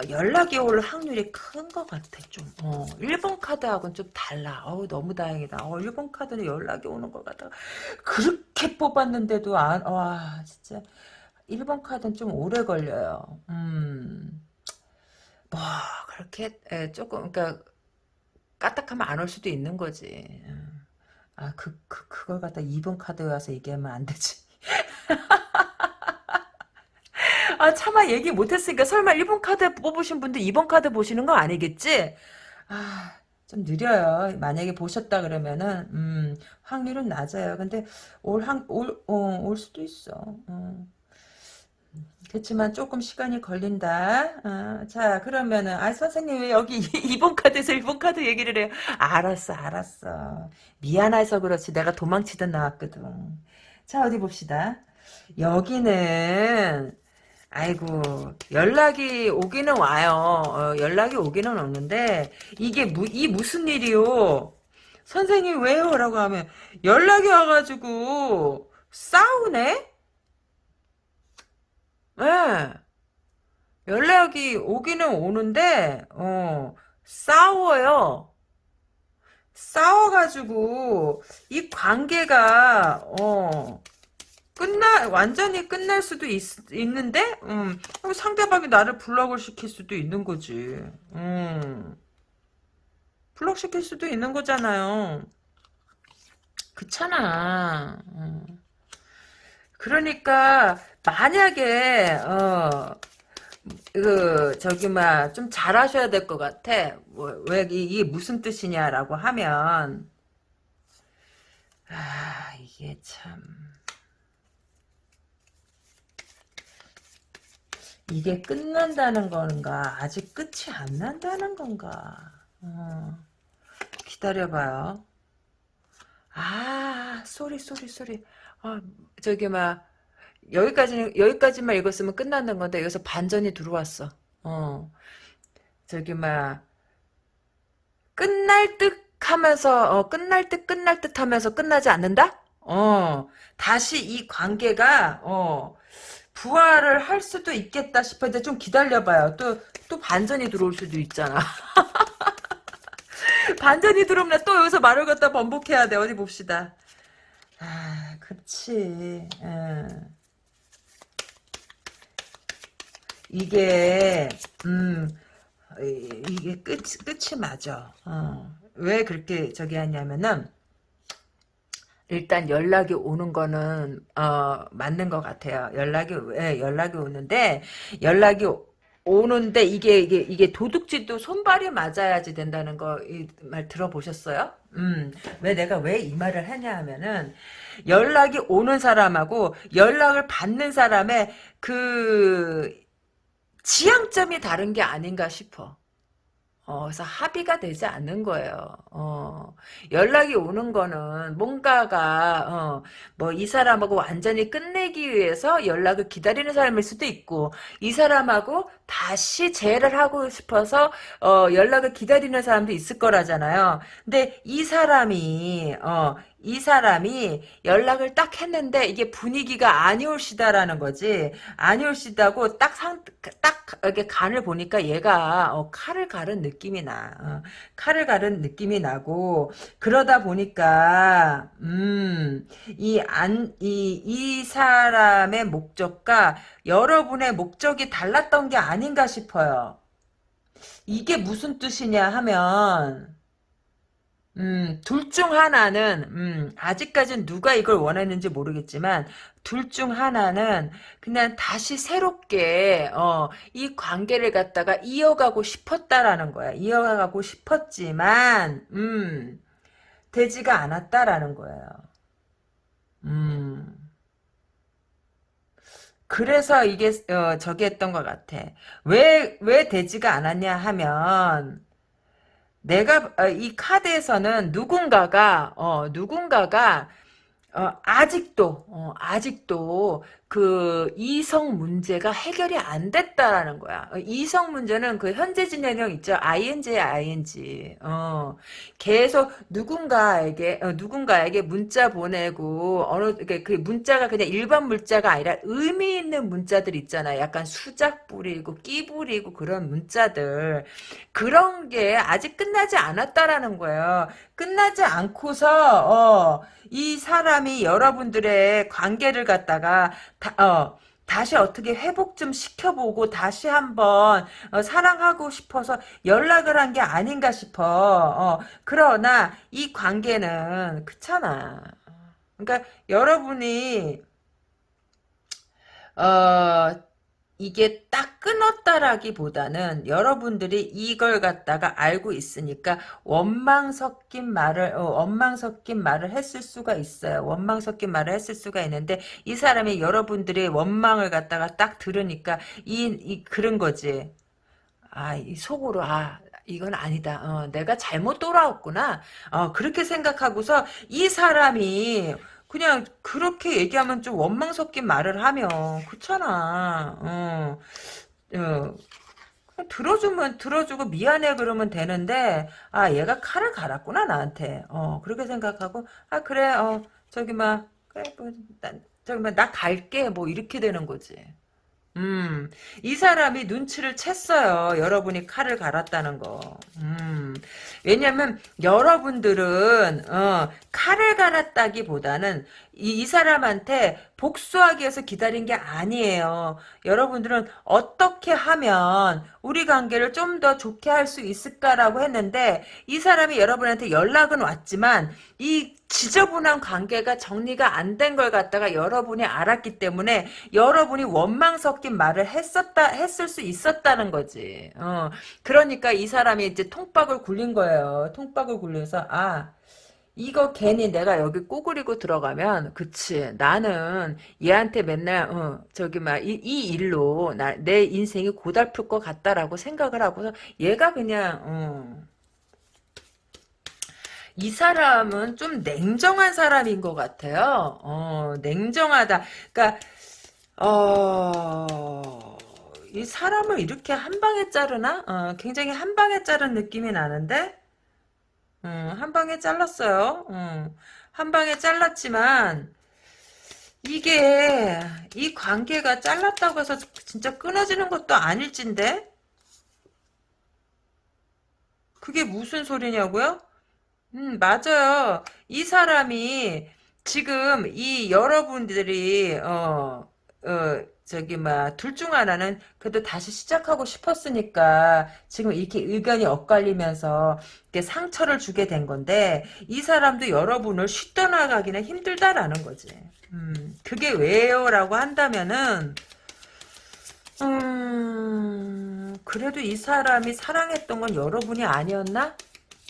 연락이 올 확률이 큰 것 같아 좀. 어, 1번 카드하고는 좀 달라. 어우 너무 다행이다. 어, 1번 카드는 연락이 오는 것 같아. 그렇게 뽑았는데도 안, 와 진짜 1번 카드는 좀 오래 걸려요. 음. 뭐 그렇게 에, 조금 그러니까 까딱하면 안 올 수도 있는 거지. 음. 아, 그, 그, 그걸 갖다 2번 카드에 와서 얘기하면 안 되지. 아, 차마 얘기 못했으니까 설마 1번 카드 뽑으신 분들 2번 카드 보시는 거 아니겠지? 아, 좀 느려요. 만약에 보셨다 그러면은, 음, 확률은 낮아요. 근데 올, 한, 올, 어, 올 수도 있어. 음. 그렇지만 조금 시간이 걸린다. 어, 자, 그러면은, 아, 선생님 왜 여기 2번 카드에서 1번 카드 얘기를 해요? 알았어, 알았어. 미안해서 그렇지. 내가 도망치듯 나왔거든. 자, 어디 봅시다. 여기는, 아이고, 연락이 오기는 와요. 어, 연락이 오기는 오는데, 이게 무, 이 무슨 일이요? 선생님 왜요? 라고 하면, 연락이 와가지고, 싸우네? 예. 연락이 오기는 오는데, 어, 싸워요. 싸워가지고, 이 관계가, 어, 끝나, 완전히 끝날 수도 있, 있는데, 음, 상대방이 나를 블럭을 시킬 수도 있는 거지. 음, 블럭 시킬 수도 있는 거잖아요. 그렇잖아. 음. 그러니까, 만약에, 어, 그 저기 막좀 잘하셔야 될 것 같아. 뭐, 왜 이게 무슨 뜻이냐라고 하면 아 이게 참 이게 끝난다는 건가 아직 끝이 안 난다는 건가 어, 기다려봐요. 아 소리 소리 소리 아 저기 막 여기까지 여기까지만 읽었으면 끝났는 건데 여기서 반전이 들어왔어. 어. 저기 막 끝날 듯 하면서 어, 끝날 듯 끝날 듯 하면서 끝나지 않는다? 어. 다시 이 관계가 어 부활을 할 수도 있겠다 싶은데 좀 기다려봐요. 또 또 반전이 들어올 수도 있잖아. 반전이 들어오면 또 여기서 말을 갖다 번복해야 돼. 어디 봅시다. 아, 그렇지. 음. 이게 음 이게 끝 끝이 맞아. 어. 왜 그렇게 저기 하냐면은 일단 연락이 오는 거는 어 맞는 것 같아요. 연락이 왜 연락이 오는데 연락이 오는데 이게 이게 이게 도둑질도 손발이 맞아야지 된다는 거말 들어보셨어요? 음, 왜 내가 왜 이 말을 하냐 하면은 연락이 오는 사람하고 연락을 받는 사람의 그 지향점이 다른 게 아닌가 싶어. 어, 그래서 합의가 되지 않는 거예요. 어, 연락이 오는 거는 뭔가가 어, 뭐 이 사람하고 완전히 끝내기 위해서 연락을 기다리는 사람일 수도 있고 이 사람하고 다시 재회를 하고 싶어서 어, 연락을 기다리는 사람도 있을 거라잖아요. 근데 이 사람이 어, 이 사람이 연락을 딱 했는데 이게 분위기가 아니올시다라는 거지. 아니올시다고 딱 상, 딱 이렇게 간을 보니까 얘가 어, 칼을 가른 느낌이 나. 어, 칼을 가른 느낌이 나고 그러다 보니까 음, 이 안, 이, 이 사람의 목적과 여러분의 목적이 달랐던 게 아 닌가 싶어요. 이게 무슨 뜻이냐 하면 음, 둘 중 하나는, 음, 아직까지는 누가 이걸 원했는지 모르겠지만, 둘 중 하나는 그냥 다시 새롭게, 어, 이 관계를 갖다가 이어가고 싶었다라는 거야. 이어가고 싶었지만, 음, 되지가 않았다라는 거예요. 음. 그래서 이게, 어, 저기 했던 것 같아. 왜, 왜 되지가 않았냐 하면, 내가 어, 이 카드에서는 누군가가 어 누군가가 어, 아직도 어, 아직도 그 이성 문제가 해결이 안 됐다라는 거야. 어, 이성 문제는 그 현재 진행형 있죠. ing의 ing. 어. 계속 누군가에게 어, 누군가에게 문자 보내고 어느 그, 그 문자가 그냥 일반 문자가 아니라 의미 있는 문자들 있잖아. 약간 수작 부리고 끼 부리고 그런 문자들. 그런 게 아직 끝나지 않았다라는 거예요. 끝나지 않고서 어, 이 사람이 여러분들의 관계를 갖다가 다, 어, 다시 어떻게 회복 좀 시켜보고 다시 한번 어, 사랑하고 싶어서 연락을 한 게 아닌가 싶어. 어, 그러나 이 관계는 그렇잖아. 그러니까 여러분이 어, 이게 딱 끊었다라기보다는 여러분들이 이걸 갖다가 알고 있으니까 원망 섞인 말을 어, 원망 섞인 말을 했을 수가 있어요. 원망 섞인 말을 했을 수가 있는데 이 사람이 여러분들의 원망을 갖다가 딱 들으니까 이, 이 그런 거지. 아, 이 속으로 아 이건 아니다. 어, 내가 잘못 돌아왔구나. 어, 그렇게 생각하고서 이 사람이 그냥 그렇게 얘기하면 좀 원망 섞인 말을 하면 그렇잖아. 어, 어, 들어주면 들어주고 미안해 그러면 되는데 아 얘가 칼을 갈았구나 나한테. 어 그렇게 생각하고 아 그래 어 저기 막 그래 뭐 나, 저기 막나 갈게 뭐 이렇게 되는 거지. 음, 이 사람이 눈치를 챘어요. 여러분이 칼을 갈았다는 거. 음, 왜냐면 여러분들은 어, 칼을 갈았다기보다는 이, 이 사람한테 복수하기 위해서 기다린 게 아니에요. 여러분들은 어떻게 하면 우리 관계를 좀 더 좋게 할 수 있을까라고 했는데 이 사람이 여러분한테 연락은 왔지만 이 지저분한 관계가 정리가 안 된 걸 갖다가 여러분이 알았기 때문에 여러분이 원망 섞인 말을 했었다 했을 수 있었다는 거지. 어, 그러니까 이 사람이 이제 통박을 굴린 거예요. 통박을 굴려서 아 이거 괜히 내가 여기 꼬그리고 들어가면 그치 나는 얘한테 맨날 어, 저기 막이 이 일로 나, 내 인생이 고달플 것 같다라고 생각을 하고서 얘가 그냥 어, 이 사람은 좀 냉정한 사람인 것 같아요. 어, 냉정하다. 그러니까 어, 이 사람을 이렇게 한 방에 자르나? 어, 굉장히 한 방에 자른 느낌이 나는데 음, 한 방에 잘랐어요. 음, 한 방에 잘랐지만 이게 이 관계가 잘랐다고 해서 진짜 끊어지는 것도 아닐진데 그게 무슨 소리냐고요? 음, 맞아요. 이 사람이 지금 이 여러분들이 어, 어, 저기 막둘 중 하나는 그래도 다시 시작하고 싶었으니까 지금 이렇게 의견이 엇갈리면서 이렇게 상처를 주게 된 건데 이 사람도 여러분을 쉬 떠나가기는 힘들다라는 거지. 음, 그게 왜요라고 한다면은 음, 그래도 이 사람이 사랑했던 건 여러분이 아니었나?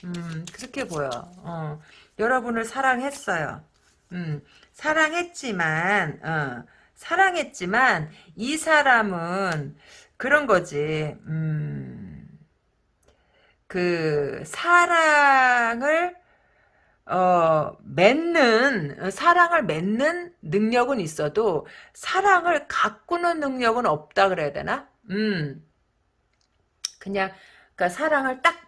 음, 그렇게 보여. 어, 여러분을 사랑했어요. 음, 사랑했지만, 어, 사랑했지만, 이 사람은 그런 거지, 음, 그, 사랑을, 어, 맺는, 사랑을 맺는 능력은 있어도, 사랑을 가꾸는 능력은 없다 그래야 되나? 음, 그냥, 그니까 사랑을 딱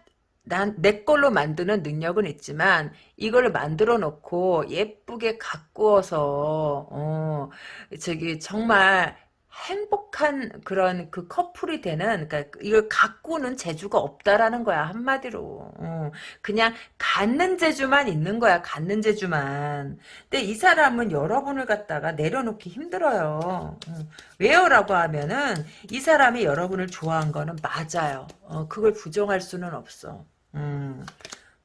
난 내 걸로 만드는 능력은 있지만 이걸 만들어 놓고 예쁘게 가꾸어서 어 저기 정말 행복한 그런 그 커플이 되는 그러니까 이걸 가꾸는 재주가 없다라는 거야 한마디로. 어, 그냥 갖는 재주만 있는 거야 갖는 재주만. 근데 이 사람은 여러분을 갖다가 내려놓기 힘들어요. 어, 왜요라고 하면은 이 사람이 여러분을 좋아한 거는 맞아요. 어, 그걸 부정할 수는 없어 음,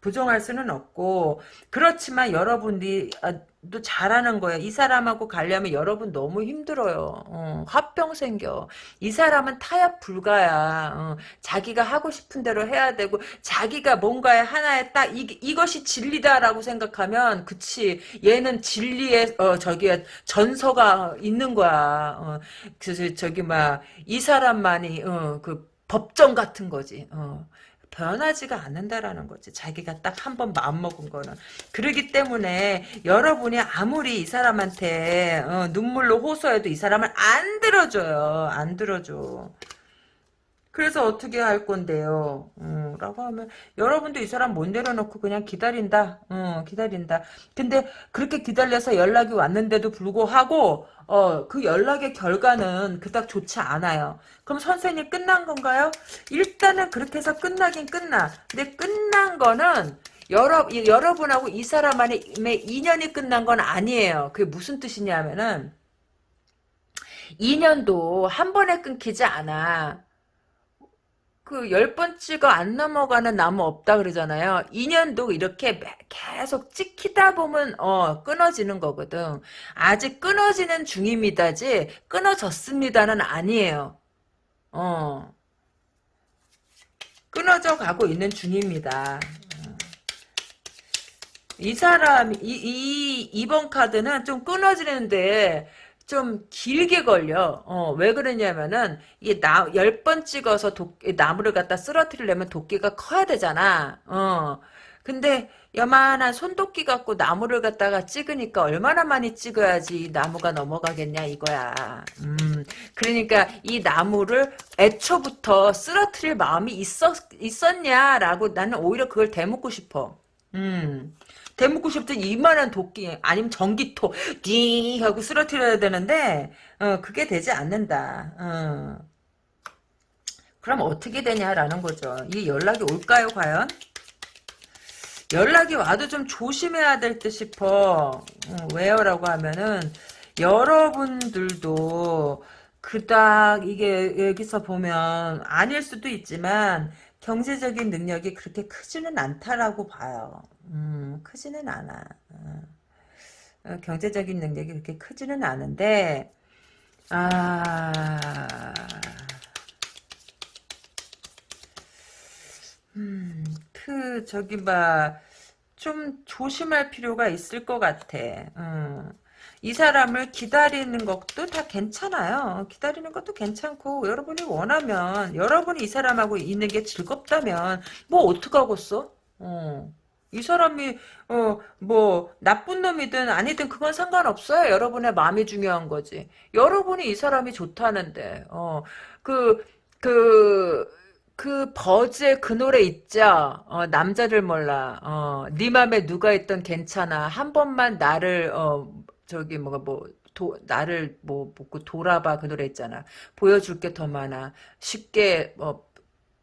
부정할 수는 없고 그렇지만 여러분이 아, 또 잘하는 거예요. 이 사람하고 가려면 여러분 너무 힘들어요. 어, 화병 생겨. 이 사람은 타협 불가야. 어, 자기가 하고 싶은 대로 해야 되고 자기가 뭔가에 하나에 딱 이, 이것이 진리다라고 생각하면 그치 얘는 진리의 어, 저기 전서가 있는 거야. 어, 그래서 저기 막 이 사람만이 어, 그 법정 같은 거지. 어. 변하지가 않는다라는 거지. 자기가 딱 한 번 마음먹은 거는. 그러기 때문에 여러분이 아무리 이 사람한테 어, 눈물로 호소해도 이 사람을 안 들어줘요. 안 들어줘. 그래서 어떻게 할 건데요? 음, 라고 하면 여러분도 이 사람 못 내려놓고 그냥 기다린다. 어, 기다린다. 근데 그렇게 기다려서 연락이 왔는데도 불구하고 어, 그 연락의 결과는 그닥 좋지 않아요. 그럼 선생님 끝난 건가요? 일단은 그렇게 해서 끝나긴 끝나. 근데 끝난 거는 여러, 여러분하고 이 사람만의 인연이 끝난 건 아니에요. 그게 무슨 뜻이냐면은 인연도 한 번에 끊기지 않아. 그 열번 찍어 안 넘어가는 나무 없다 그러잖아요. 인연도 이렇게 계속 찍히다 보면 어 끊어지는 거거든. 아직 끊어지는 중입니다지 끊어졌습니다는 아니에요. 어 끊어져 가고 있는 중입니다. 이 사람 이, 이 이번 카드는 좀 끊어지는데 좀 길게 걸려. 어, 왜 그러냐면은, 이게 나, 열 번 찍어서 도, 나무를 갖다 쓰러뜨리려면 도끼가 커야 되잖아. 어. 근데, 요만한 손도끼 갖고 나무를 갖다가 찍으니까 얼마나 많이 찍어야지 나무가 넘어가겠냐, 이거야. 음. 그러니까, 이 나무를 애초부터 쓰러뜨릴 마음이 있었, 있었냐라고 나는 오히려 그걸 대묻고 싶어. 음. 대묻고 싶던 이만한 도끼 아니면 전기토 띵 하고 쓰러뜨려야 되는데 어, 그게 되지 않는다. 어. 그럼 어떻게 되냐라는 거죠. 이 연락이 올까요 과연? 연락이 와도 좀 조심해야 될 듯 싶어. 어, 왜요? 라고 하면은 여러분들도 그닥 이게 여기서 보면 아닐 수도 있지만 경제적인 능력이 그렇게 크지는 않다라고 봐요. 음, 크지는 않아. 어. 어, 경제적인 능력이 그렇게 크지는 않은데, 아, 음, 그, 저기, 봐, 좀 조심할 필요가 있을 것 같아. 음. 이 사람을 기다리는 것도 다 괜찮아요. 기다리는 것도 괜찮고 여러분이 원하면 여러분이 이 사람하고 있는 게 즐겁다면 뭐 어떡하겠어? 어. 이 사람이 어 뭐 나쁜 놈이든 아니든 그건 상관없어요. 여러분의 마음이 중요한 거지. 여러분이 이 사람이 좋다는데 어그그 그, 그 버즈의 그 노래 있죠. 어, 남자를 몰라. 어, 네 맘에 누가 있던 괜찮아. 한 번만 나를 어, 저기 뭐가 뭐 도, 나를 뭐 먹고 돌아봐 그 노래 있잖아. 보여줄 게 더 많아. 쉽게 뭐,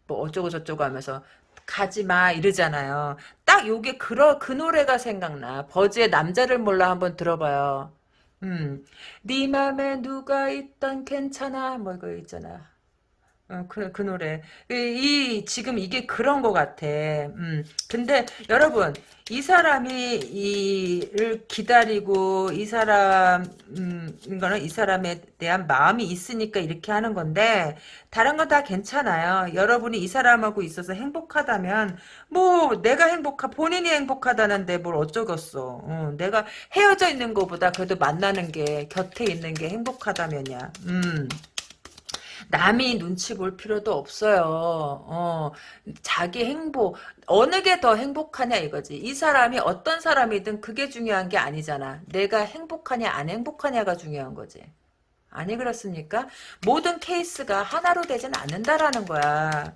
뭐 어쩌고 저쩌고 하면서 가지 마 이러잖아요. 딱 요게 그러, 그 노래가 생각나. 버즈의 남자를 몰라 한번 들어봐요. 음, 네 맘에 누가 있던 괜찮아 뭐 이거 있잖아. 어, 그, 그 노래. 이, 이, 지금 이게 그런 것 같아. 음. 근데, 여러분, 이 사람이, 이를 기다리고, 이 사람, 음, 이거는 이 사람에 대한 마음이 있으니까 이렇게 하는 건데, 다른 건 다 괜찮아요. 여러분이 이 사람하고 있어서 행복하다면, 뭐, 내가 행복하, 본인이 행복하다는데 뭘 어쩌겠어. 어, 내가 헤어져 있는 것보다 그래도 만나는 게, 곁에 있는 게 행복하다면야. 음. 남이 눈치 볼 필요도 없어요. 어, 자기 행복 어느 게 더 행복하냐 이거지. 이 사람이 어떤 사람이든 그게 중요한 게 아니잖아. 내가 행복하냐 안 행복하냐가 중요한 거지. 아니 그렇습니까? 모든 케이스가 하나로 되진 않는다라는 거야.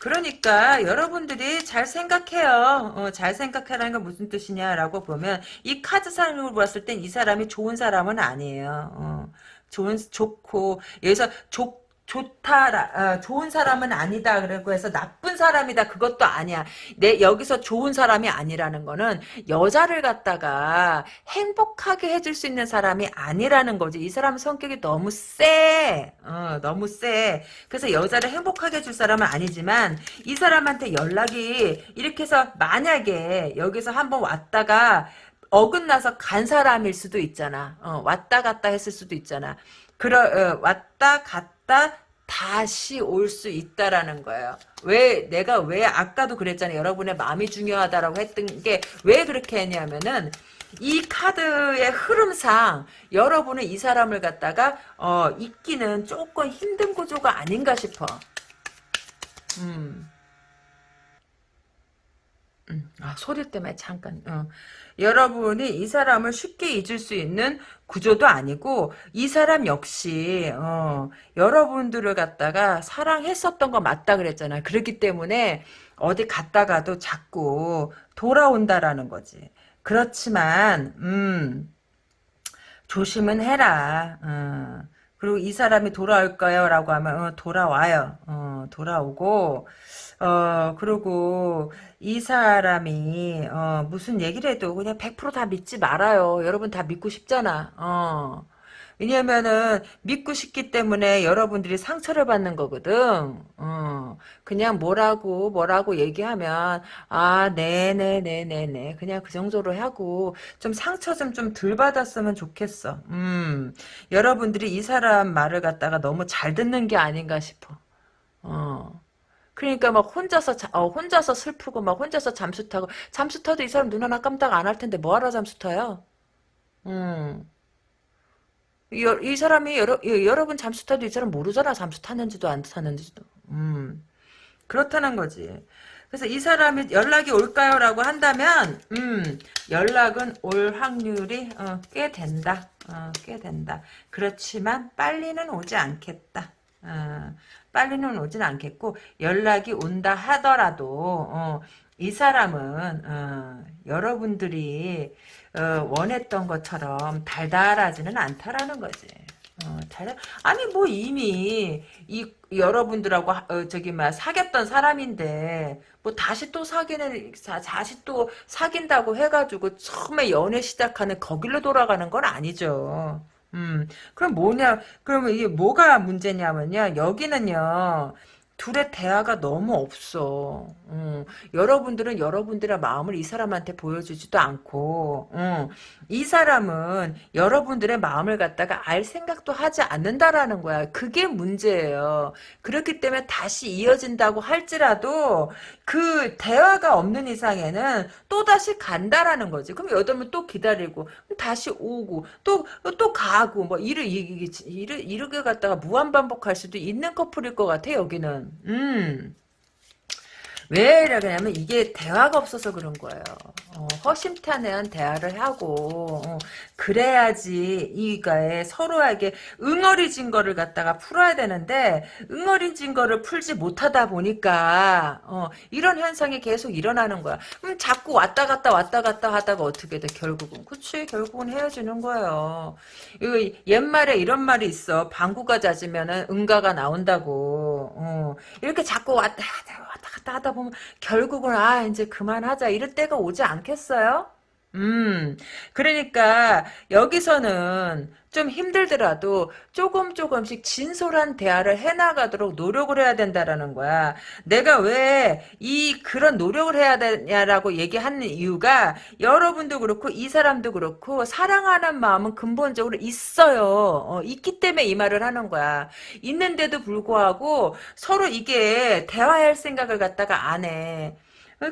그러니까 여러분들이 잘 생각해요. 어, 잘 생각하라는 건 무슨 뜻이냐라고 보면 이 카드상으로 봤을 땐 이 사람이 좋은 사람은 아니에요. 어, 좋은 좋고 여기서 좋 좋다, 어, 좋은 사람은 아니다. 그러고 해서 나쁜 사람이다. 그것도 아니야. 내 여기서 좋은 사람이 아니라는 거는 여자를 갖다가 행복하게 해줄 수 있는 사람이 아니라는 거지. 이 사람 성격이 너무 쎄. 어, 너무 쎄. 그래서 여자를 행복하게 해줄 사람은 아니지만 이 사람한테 연락이 이렇게 해서 만약에 여기서 한번 왔다가 어긋나서 간 사람일 수도 있잖아. 어, 왔다 갔다 했을 수도 있잖아. 그러, 어, 왔다 갔다 다시 올 수 있다라는 거예요. 왜 내가 왜 아까도 그랬잖아요. 여러분의 마음이 중요하다라고 했던 게 왜 그렇게 했냐면은 이 카드의 흐름상 여러분은 이 사람을 갖다가 어, 잊기는 조금 힘든 구조가 아닌가 싶어. 음. 음, 아, 소리 때문에 잠깐. 어. 여러분이 이 사람을 쉽게 잊을 수 있는 구조도 아니고 이 사람 역시 어, 여러분들을 갖다가 사랑했었던 거 맞다 그랬잖아요. 그렇기 때문에 어디 갔다가도 자꾸 돌아온다라는 거지. 그렇지만 음, 조심은 해라. 어. 그리고 이 사람이 돌아올까요? 라고 하면 어, 돌아와요. 어, 돌아오고 어, 그리고 이 사람이 어, 무슨 얘기를 해도 그냥 100%다 믿지 말아요. 여러분 다 믿고 싶잖아. 어. 왜냐면은 믿고 싶기 때문에 여러분들이 상처를 받는 거거든. 어, 그냥 뭐라고 뭐라고 얘기하면 아 네네네네네 그냥 그 정도로 하고 좀 상처 좀 좀 덜 받았으면 좋겠어. 음, 여러분들이 이 사람 말을 갖다가 너무 잘 듣는 게 아닌가 싶어. 어. 그러니까 막 혼자서 자, 어, 혼자서 슬프고 막 혼자서 잠수 타고 잠수 타도 이 사람 눈 하나 깜짝 안 할 텐데 뭐하러 잠수 타요? 음. 이, 이 사람이 여러, 여러분 잠수 타도 이 사람 모르잖아. 잠수 탔는지도 안 탔는지도. 음. 그렇다는 거지. 그래서 이 사람이 연락이 올까요? 라고 한다면, 음, 연락은 올 확률이, 어, 꽤 된다. 어, 꽤 된다. 그렇지만, 빨리는 오지 않겠다. 어, 빨리는 오진 않겠고, 연락이 온다 하더라도, 어, 이 사람은, 어, 여러분들이, 어, 원했던 것처럼 달달하지는 않다라는 거지. 어, 달 아니 뭐 이미 이 여러분들하고 어, 저기 막 사귀었던 사람인데 뭐 다시 또 사귀는 다시 또 사귄다고 해가지고 처음에 연애 시작하는 거길로 돌아가는 건 아니죠. 음, 그럼 뭐냐? 그러면 이게 뭐가 문제냐면요. 여기는요. 둘의 대화가 너무 없어. 음, 여러분들은 여러분들의 마음을 이 사람한테 보여주지도 않고, 음, 이 사람은 여러분들의 마음을 갖다가 알 생각도 하지 않는다라는 거야. 그게 문제예요. 그렇기 때문에 다시 이어진다고 할지라도 그 대화가 없는 이상에는 또 다시 간다라는 거지. 그럼 여덟면 또 기다리고 다시 오고 또 또 가고 뭐 이르 이르 이르게 갖다가 무한 반복할 수도 있는 커플일 것 같아 여기는. 음. 왜 이러냐면 이게 대화가 없어서 그런 거예요. 어, 허심탄회한 대화를 하고 어, 그래야지 이가에 서로에게 응어리진 거를 갖다가 풀어야 되는데 응어리진 거를 풀지 못하다 보니까 어, 이런 현상이 계속 일어나는 거야. 음, 자꾸 왔다 갔다 왔다 갔다 하다가 어떻게 돼 결국은 그치 결국은 헤어지는 거예요. 이 옛말에 이런 말이 있어. 방구가 잦으면 응가가 나온다고. 어, 이렇게 자꾸 왔다 갔다 왔다 갔다 하다 보면 결국은 아 이제 그만하자 이럴 때가 오지 않겠어요? 음, 그러니까 여기서는 좀 힘들더라도 조금 조금씩 진솔한 대화를 해나가도록 노력을 해야 된다라는 거야. 내가 왜 이 그런 노력을 해야 되냐라고 얘기하는 이유가 여러분도 그렇고 이 사람도 그렇고 사랑하는 마음은 근본적으로 있어요. 어, 있기 때문에 이 말을 하는 거야. 있는데도 불구하고 서로 이게 대화할 생각을 갖다가 안 해.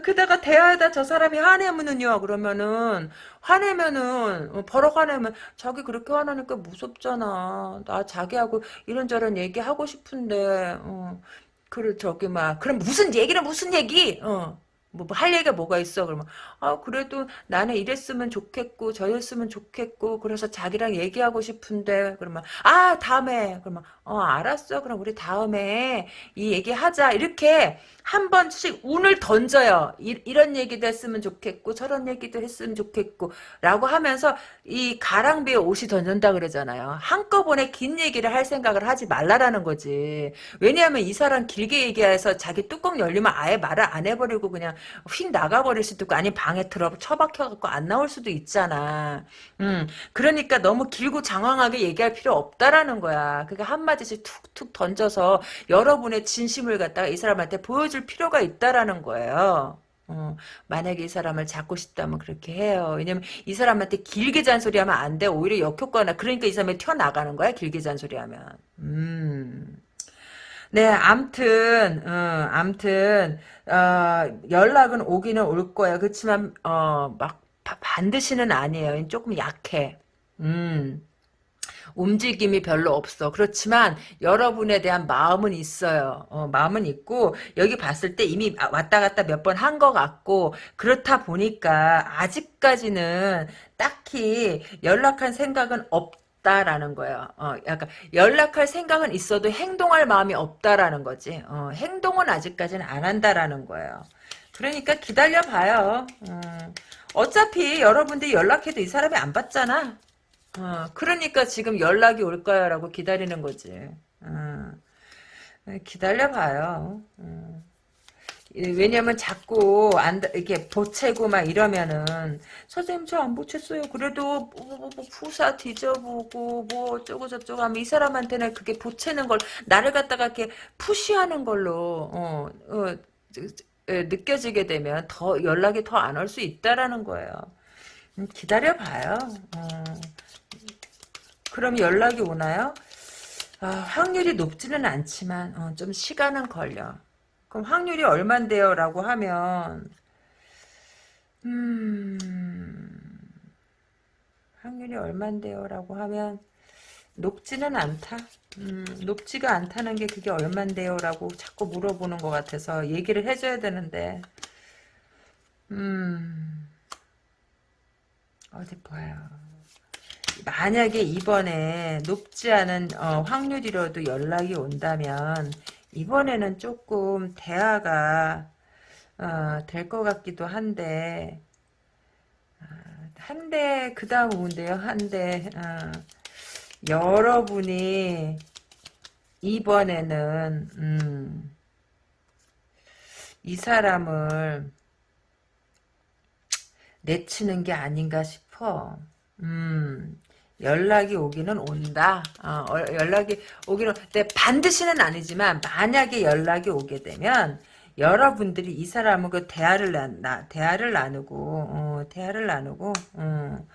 그다가 대화하다 저 사람이 화내면은요 그러면은. 화내면은 어, 버럭 화내면 자기 그렇게 화나니까 무섭잖아. 나 자기하고 이런저런 얘기하고 싶은데 어. 그래 저기 막 그럼 무슨 얘기는 무슨 얘기? 어 뭐, 뭐할 얘기가 뭐가 있어? 그러면, 아, 그래도 나는 이랬으면 좋겠고, 저랬으면 좋겠고, 그래서 자기랑 얘기하고 싶은데, 그러면, 아, 다음에, 그러면, 어, 알았어. 그럼 우리 다음에 이 얘기 하자. 이렇게 한 번씩 운을 던져요. 이, 런 얘기도 했으면 좋겠고, 저런 얘기도 했으면 좋겠고, 라고 하면서 이 가랑비에 옷이 던진다 그러잖아요. 한꺼번에 긴 얘기를 할 생각을 하지 말라라는 거지. 왜냐하면 이 사람 길게 얘기해서 자기 뚜껑 열리면 아예 말을 안 해버리고 그냥 휙 나가버릴 수도 있고, 아니 방에 들어 처박혀갖고 안 나올 수도 있잖아. 음, 그러니까 너무 길고 장황하게 얘기할 필요 없다라는 거야. 그게 한마디 한마디씩 툭툭 던져서 여러분의 진심을 갖다가 이 사람한테 보여줄 필요가 있다라는 거예요. 어, 만약에 이 사람을 잡고 싶다면 그렇게 해요. 왜냐면 이 사람한테 길게 잔소리하면 안 돼. 오히려 역효과나 그러니까 이 사람이 튀어나가는 거야. 길게 잔소리하면. 음. 네, 암튼, 어, 암튼, 어, 연락은 오기는 올 거예요. 그렇지만, 어, 막, 반드시는 아니에요. 조금 약해. 음. 움직임이 별로 없어. 그렇지만 여러분에 대한 마음은 있어요. 어, 마음은 있고 여기 봤을 때 이미 왔다 갔다 몇 번 한 것 같고 그렇다 보니까 아직까지는 딱히 연락할 생각은 없 다라는 거예요. 어, 약간 연락할 생각은 있어도 행동할 마음이 없다라는 거지. 어, 행동은 아직까지는 안 한다라는 거예요. 그러니까 기다려 봐요. 음, 어차피 여러분들이 연락해도 이 사람이 안 받잖아. 어, 그러니까 지금 연락이 올 거야라고 기다리는 거지. 어, 기다려 봐요. 어. 왜냐면 자꾸 안 이렇게 보채고 막 이러면은 선생님 저 안 보챘어요. 그래도 뭐, 뭐, 뭐 푸사 뒤져보고 뭐 어쩌고 저쩌고 하면 이 사람한테는 그게 보채는 걸 나를 갖다가 이렇게 푸시하는 걸로 어, 어 느껴지게 되면 더 연락이 더 안 올 수 있다라는 거예요. 음, 기다려봐요. 어. 그럼 연락이 오나요? 아, 확률이 높지는 않지만 어, 좀 시간은 걸려. 그럼 확률이 얼만데요? 라고 하면 음 확률이 얼만데요? 라고 하면 높지는 않다. 음, 높지가 않다는 게 그게 얼만데요? 라고 자꾸 물어보는 것 같아서 얘기를 해줘야 되는데 음 어디 봐요. 만약에 이번에 높지 않은 어, 확률이라도 연락이 온다면 이번에는 조금 대화가 어, 될 것 같기도 한데 어, 한대 그 다음 오는데요 한대 어, 여러분이 이번에는 음, 이 사람을 내치는 게 아닌가 싶어. 음, 연락이 오기는 온다. 어, 연락이 오기는 근데 반드시는 아니지만 만약에 연락이 오게 되면 여러분들이 이 사람하고 그 대화를 나, 대화를 나누고 어, 대화를 나누고 어.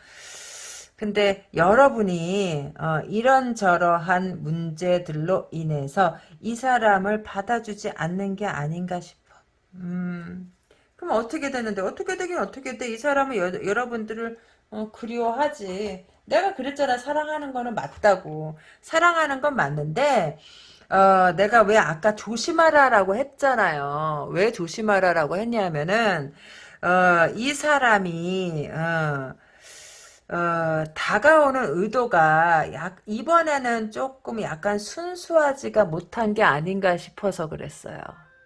근데 여러분이 어, 이런저러한 문제들로 인해서 이 사람을 받아주지 않는 게 아닌가 싶어. 음, 그럼 어떻게 되는데 어떻게 되긴 어떻게 돼? 이 사람은 여, 여러분들을 어, 그리워하지. 내가 그랬잖아. 사랑하는 거는 맞다고. 사랑하는 건 맞는데 어, 내가 왜 아까 조심하라라고 했잖아요. 왜 조심하라라고 했냐면은 어, 이 사람이 어, 어, 다가오는 의도가 약, 이번에는 조금 약간 순수하지가 못한 게 아닌가 싶어서 그랬어요.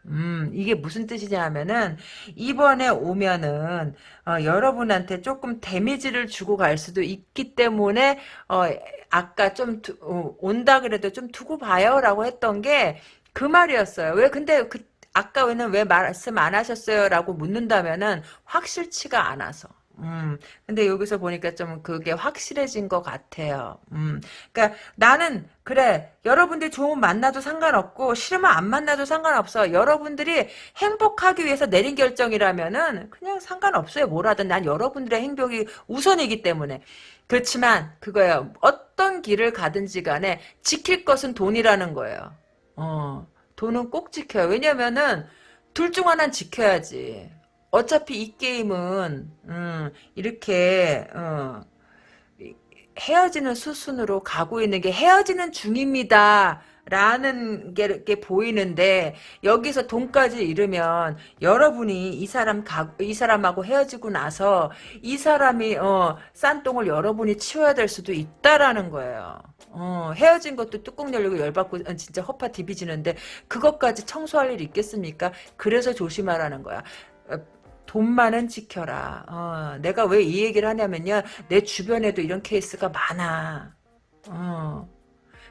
음, 이게 무슨 뜻이냐 하면은, 이번에 오면은, 어, 여러분한테 조금 데미지를 주고 갈 수도 있기 때문에, 어, 아까 좀, 두, 어, 온다 그래도 좀 두고 봐요. 라고 했던 게, 그 말이었어요. 왜, 근데 그, 아까 왜는 왜 말씀 안 하셨어요? 라고 묻는다면은, 확실치가 않아서. 음, 근데 여기서 보니까 좀 그게 확실해진 것 같아요. 음, 그니까 나는, 그래, 여러분들이 좋으면 만나도 상관없고, 싫으면 안 만나도 상관없어. 여러분들이 행복하기 위해서 내린 결정이라면은, 그냥 상관없어요. 뭐라든 난 여러분들의 행복이 우선이기 때문에. 그렇지만, 그거예요. 어떤 길을 가든지 간에 지킬 것은 돈이라는 거예요. 어, 돈은 꼭 지켜요. 왜냐면은, 둘 중 하나는 지켜야지. 어차피 이 게임은 음, 이렇게 어, 헤어지는 수순으로 가고 있는 게 헤어지는 중입니다. 라는 게 이렇게 보이는데 여기서 돈까지 잃으면 여러분이 이 사람 가, 이 사람하고 헤어지고 나서 이 사람이 어, 싼 똥을 여러분이 치워야 될 수도 있다라는 거예요. 어, 헤어진 것도 뚜껑 열리고 열받고 어, 진짜 허파 디비지는데 그것까지 청소할 일 있겠습니까? 그래서 조심하라는 거야. 어, 돈만은 지켜라. 어, 내가 왜 이 얘기를 하냐면요. 내 주변에도 이런 케이스가 많아. 어.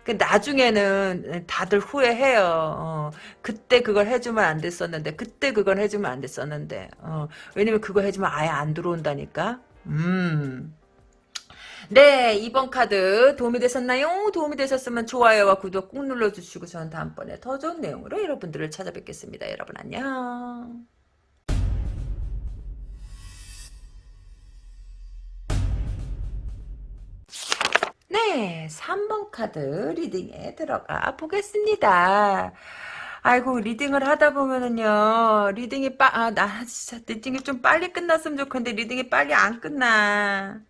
그 나중에는 다들 후회해요. 어, 그때 그걸 해주면 안 됐었는데, 그때 그걸 해주면 안 됐었는데. 어, 왜냐면 그거 해주면 아예 안 들어온다니까. 음. 네, 이번 카드 도움이 되셨나요? 도움이 되셨으면 좋아요와 구독 꾹 눌러주시고 저는 다음번에 더 좋은 내용으로 여러분들을 찾아뵙겠습니다. 여러분 안녕. 네, 3번 카드 리딩에 들어가 보겠습니다. 아이고 reading을 하다 보면은요 reading이 빠나 아, 진짜 reading이 좀 빨리 끝났으면 좋겠는데 reading이 빨리 안 끝나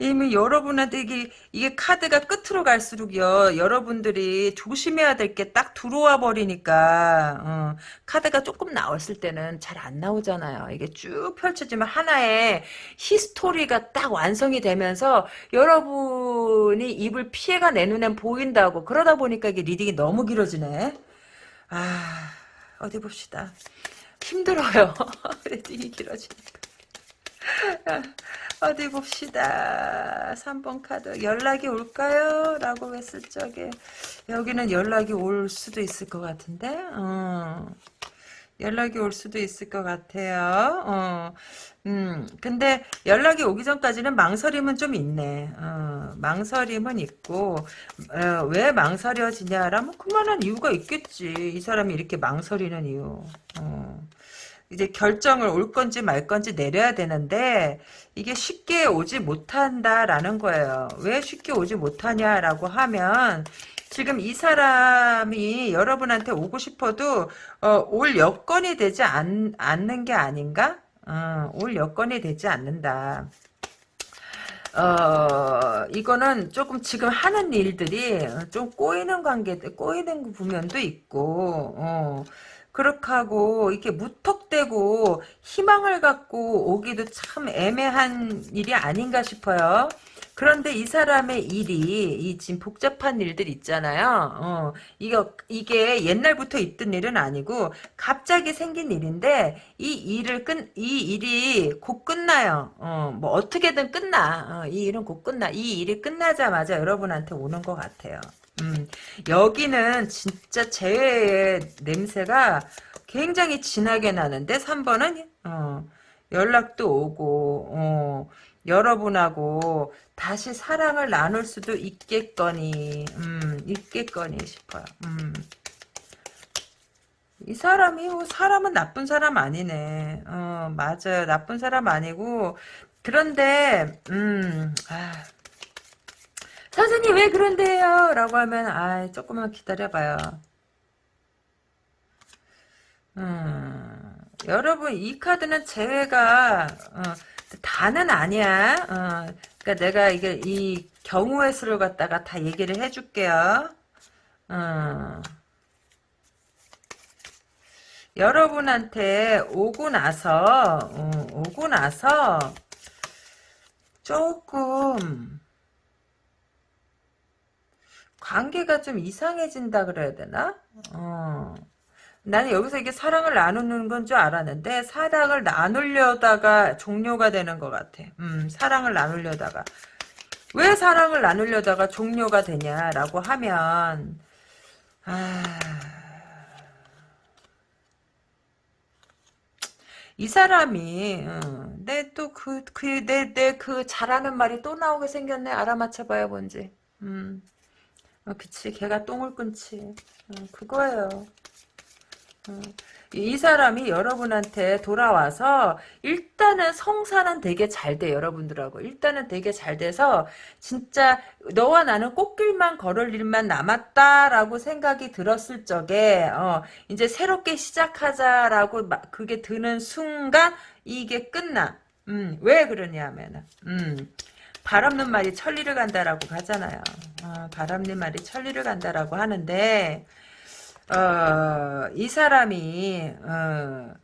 이미 여러분한테 이게, 이게 카드가 끝으로 갈수록요, 여러분들이 조심해야 될 게 딱 들어와 버리니까, 어, 카드가 조금 나왔을 때는 잘 안 나오잖아요. 이게 쭉 펼쳐지면 하나의 history가 딱 완성이 되면서, 여러분이 입을 피해가 내 눈엔 보인다고, 그러다 보니까 이게 reading이 너무 길어지네. 아, 어디 봅시다. 힘들어요. reading이 길어지니까. 어디 봅시다. 3번 카드. 연락이 올까요? 라고 했을 적에 여기는 연락이 올 수도 있을 것 같은데 어. 연락이 올 수도 있을 것 같아요. 어. 음, 근데 연락이 오기 전까지는 망설임은 좀 있네. 어, 망설임은 있고, 어, 왜 망설여지냐라면 그만한 이유가 있겠지. 이 사람이 이렇게 망설이는 이유. 어. 이제 결정을 올 건지 말 건지 내려야 되는데 이게 쉽게 오지 못한다라는 거예요. 왜 쉽게 오지 못하냐라고 하면 지금 이 사람이 여러분한테 오고 싶어도 어, 올 여건이 되지 않, 않는 게 아닌가? 어, 올 여건이 되지 않는다. 어, 이거는 조금 지금 하는 일들이 좀 꼬이는 관계, 꼬이는 부면도 있고, 어, 그렇게 하고 이렇게 무턱대고 희망을 갖고 오기도 참 애매한 일이 아닌가 싶어요. 그런데 이 사람의 일이 이 지금 복잡한 일들 있잖아요. 어, 이거 이게 옛날부터 있던 일은 아니고 갑자기 생긴 일인데 이 일을 끝이 일이 곧 끝나요. 어, 뭐 어떻게든 끝나. 어, 이 일은 곧 끝나. 이 일이 끝나자마자 여러분한테 오는 것 같아요. 음, 여기는 진짜 재해의 냄새가 굉장히 진하게 나는데 3번은 어, 연락도 오고 어, 여러분하고 다시 사랑을 나눌 수도 있겠거니 음, 있겠거니 싶어요. 음. 이 사람이 뭐 사람은 나쁜 사람 아니네. 어, 맞아요. 나쁜 사람 아니고 그런데 음, 아, 선생님 왜 그런데요? 라고 하면 아 조금만 기다려봐요. 음, 여러분 이 카드는 제외가 어, 다는 아니야. 어, 그러니까 내가 이게 이 경우의 수를 갖다가 다 얘기를 해줄게요. 어, 여러분한테 오고 나서 어, 오고 나서 조금 관계가 좀 이상해진다 그래야 되나? 어. 나는 여기서 이게 사랑을 나누는 건 줄 알았는데 사랑을 나누려다가 종료가 되는 것 같아. 음, 사랑을 나누려다가 왜 사랑을 나누려다가 종료가 되냐라고 하면 아... 이 사람이 어, 내또 그그내내그 잘하는 말이 또 나오게 생겼네 알아맞혀봐야 뭔지 음. 어, 그치. 걔가 똥을 끊지 어, 그거예요. 어, 이 사람이 여러분한테 돌아와서 일단은 성사는 되게 잘 돼 여러분들하고. 일단은 되게 잘 돼서 진짜 너와 나는 꽃길만 걸을 일만 남았다라고 생각이 들었을 적에 어, 이제 새롭게 시작하자라고 그게 드는 순간 이게 끝나. 음, 왜 그러냐면 음, 바람는 말이 천리를 간다라고 하잖아요. 어, 바람는 말이 천리를 간다라고 하는데 어, 이 사람이 어,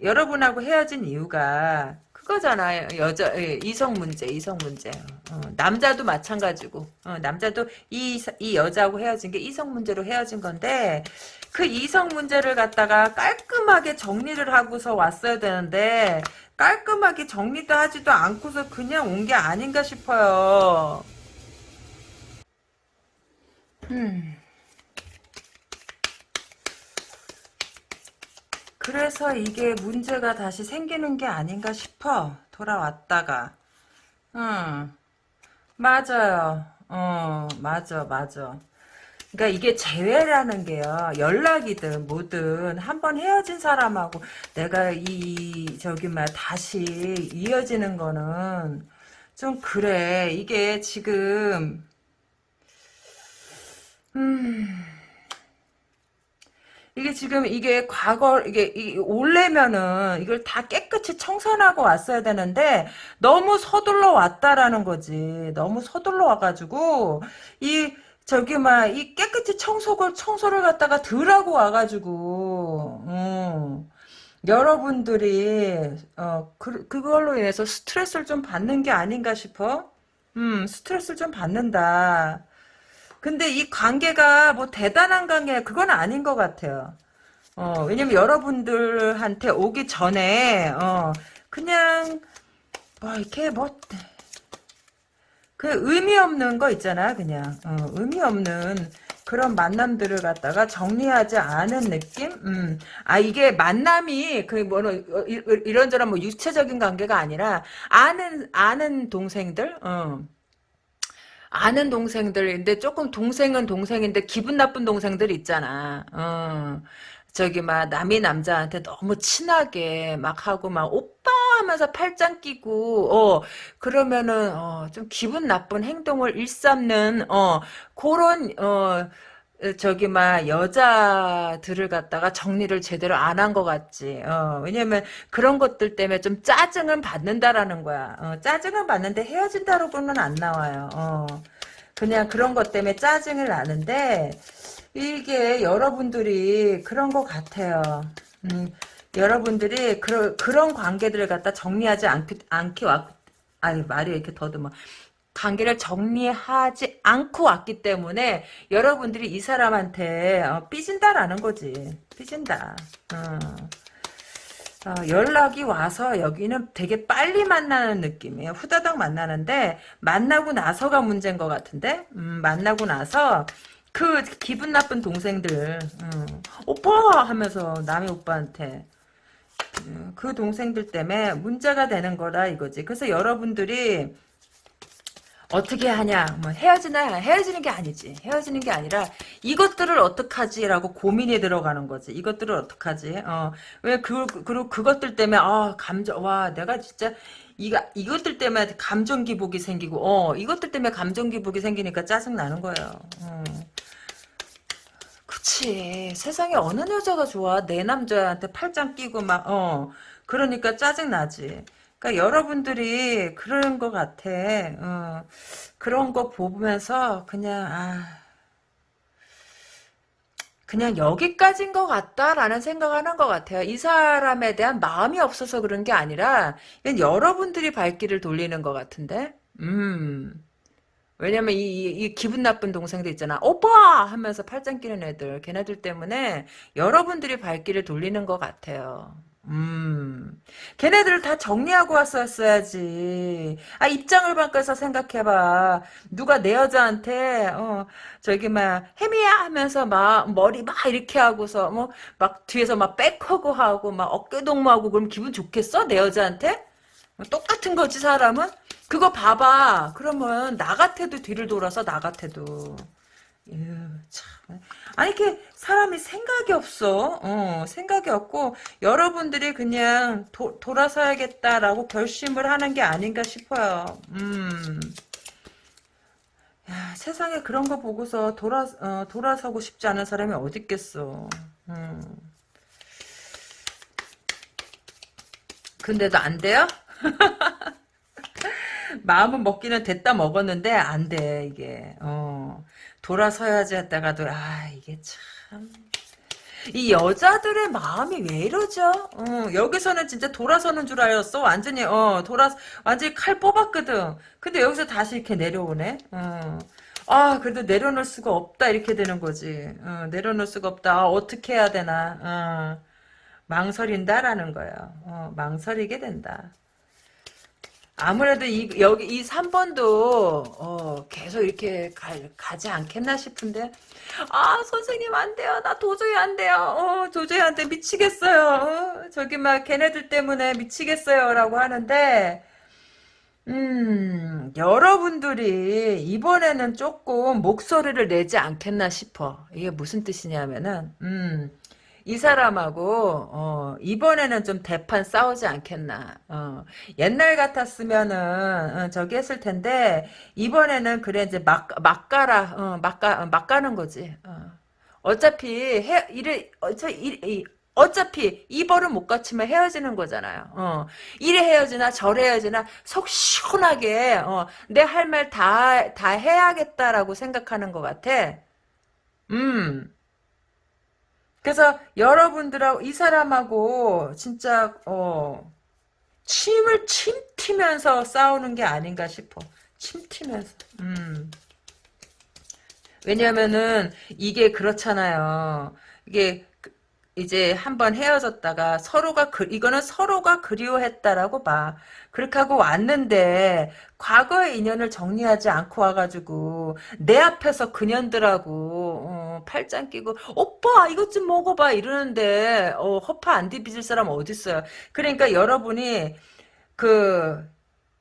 여러분하고 헤어진 이유가 그거잖아요. 여자 예, 이성 문제, 이성 문제. 어, 남자도 마찬가지고 어, 남자도 이, 이 여자하고 헤어진 게 이성 문제로 헤어진 건데 그 이성 문제를 갖다가 깔끔하게 정리를 하고서 왔어야 되는데 깔끔하게 정리도 하지도 않고서 그냥 온 게 아닌가 싶어요. 음. 그래서 이게 문제가 다시 생기는 게 아닌가 싶어. 돌아왔다가. 음. 맞아요. 어, 맞아, 맞아. 그러니까 이게 재회라는 게요. 연락이든 뭐든 한번 헤어진 사람하고 내가 이 저기 막 다시 이어지는 거는 좀 그래. 이게 지금 음 이게 지금 이게 과거 이게, 이게 올래면은 이걸 다 깨끗이 청산하고 왔어야 되는데 너무 서둘러 왔다라는 거지. 너무 서둘러 와가지고 이 저기 막 이 깨끗이 청소를 청소를 갖다가 덜하고 와가지고 음, 여러분들이 어 그, 그걸로 인해서 스트레스를 좀 받는 게 아닌가 싶어. 음 스트레스를 좀 받는다. 근데 이 관계가 뭐 대단한 관계 그건 아닌 것 같아요. 어, 왜냐면 여러분들한테 오기 전에 어, 그냥 뭐 이렇게 뭐 그 의미 없는 거 있잖아 그냥 어, 의미 없는 그런 만남들을 갖다가 정리하지 않은 느낌? 음. 아, 이게 만남이, 그, 뭐, 이런저런 뭐, 육체적인 관계가 아니라, 아는, 아는 동생들? 어. 아는 동생들인데 조금 동생은 동생인데 기분 나쁜 동생들 있잖아. 어. 저기 막 남이 남자한테 너무 친하게 막 하고 막 오빠 하면서 팔짱 끼고 어 그러면은 어 좀 기분 나쁜 행동을 일삼는 어 그런 어 저기 막 여자들을 갖다가 정리를 제대로 안 한 것 같지. 어, 왜냐면 그런 것들 때문에 좀 짜증은 받는다라는 거야. 어, 짜증은 받는데 헤어진다고는 안 나와요. 어, 그냥 그런 것 때문에 짜증을 나는데 이게 여러분들이 그런 것 같아요. 음, 여러분들이 그런 그런 관계들을 갖다 정리하지 않기 않기 왔 아니 말이 이렇게 더듬어. 관계를 정리하지 않고 왔기 때문에 여러분들이 이 사람한테 어, 삐진다라는 거지. 삐진다. 어. 어, 연락이 와서 여기는 되게 빨리 만나는 느낌이에요. 후다닥 만나는데 만나고 나서가 문제인 것 같은데 음, 만나고 나서 그 기분 나쁜 동생들 음, 오빠 하면서 남의 오빠한테 음, 그 동생들 때문에 문제가 되는 거라 이거지. 그래서 여러분들이 어떻게 하냐? 뭐 헤어지나 헤어지는 게 아니지. 헤어지는 게 아니라 이것들을 어떡하지라고 고민이 들어가는 거지. 이것들을 어떡하지? 어 왜 그, 그리고 그것들 때문에 아 감정 와 내가 진짜 이가 이것들 때문에 감정 기복이 생기고 어 이것들 때문에 감정 기복이 생기니까 짜증 나는 거예요. 어. 그치 세상에 어느 여자가 좋아 내 남자한테 팔짱 끼고 막 어 그러니까 짜증 나지 그러니까 여러분들이 그런 것 같아. 어, 그런 거 보면서 그냥 아 그냥 여기까지인 것 같다라는 생각하는 것 같아요. 이 사람에 대한 마음이 없어서 그런 게 아니라 여러분들이 발길을 돌리는 것 같은데. 음. 왜냐면 이, 이, 이, 기분 나쁜 동생들 있잖아. 오빠! 하면서 팔짱 끼는 애들. 걔네들 때문에 여러분들이 발길을 돌리는 것 같아요. 음, 걔네들을 다 정리하고 왔었어야지. 아, 입장을 바꿔서 생각해봐. 누가 내 여자한테, 어, 저기, 막, 혜미야! 하면서 막, 머리 막 이렇게 하고서, 뭐, 막 뒤에서 막 back hug 하고, 막 어깨 동무하고, 그럼 기분 좋겠어? 내 여자한테? 똑같은 거지, 사람은? 그거 봐봐. 그러면, 나 같아도 뒤를 돌아서, 나 같아도. 유, 참. 아니 이렇게 사람이 생각이 없어. 어, 생각이 없고 여러분들이 그냥 도, 돌아서야겠다라고 결심을 하는 게 아닌가 싶어요. 음. 야, 세상에 그런 거 보고서 돌아 어, 돌아서고 싶지 않은 사람이 어디 있겠어. 음. 근데도 안 돼요? 마음은 먹기는 됐다 먹었는데 안 돼 이게. 어. 돌아서야지 했다가도 아 이게 참. 이 여자들의 마음이 왜 이러죠? 어, 여기서는 진짜 돌아서는 줄 알았어. 완전히 어 돌아 완전히 칼 뽑았거든. 근데 여기서 다시 이렇게 내려오네. 어. 아 그래도 내려놓을 수가 없다 이렇게 되는 거지. 어, 내려놓을 수가 없다. 아, 어떻게 해야 되나. 어, 망설인다라는 거예요. 어, 망설이게 된다. 아무래도 이 여기 이 3번도 어, 계속 이렇게 가, 가지 않겠나 싶은데. 아 선생님 안 돼요. 나 도저히 안 돼요. 어, 도저히 안 돼. 미치겠어요. 어, 저기 막 걔네들 때문에 미치겠어요. 라고 하는데 음 여러분들이 이번에는 조금 목소리를 내지 않겠나 싶어. 이게 무슨 뜻이냐면은 음 이 사람하고 어, 이번에는 좀 대판 싸우지 않겠나. 어, 옛날 같았으면은 어, 저기 했을 텐데 이번에는 그래 이제 막 막가라 어, 막가 어, 막가는 거지. 어. 어차피 해, 이래, 어차, 이, 이, 어차피 이 벌은 못 갖추면 헤어지는 거잖아요. 어. 이래 헤어지나 저래 헤어지나 속 시원하게 어. 내 할 말 다 다 해야겠다라고 생각하는 것 같아. 음. 그래서 여러분들하고 이 사람하고 진짜 어 침을 침 튀면서 싸우는 게 아닌가 싶어. 침 튀면서. 음. 왜냐면은 이게 그렇잖아요. 이게 그- 이제 한번 헤어졌다가 서로가 그, 이거는 서로가 그리워했다라고 봐. 그렇게 하고 왔는데 과거의 인연을 정리하지 않고 와가지고 내 앞에서 그년들하고 어, 팔짱 끼고 오빠 이것 좀 먹어봐 이러는데 어, 허파 안 디비질 사람 어딨어요. 그러니까 여러분이 그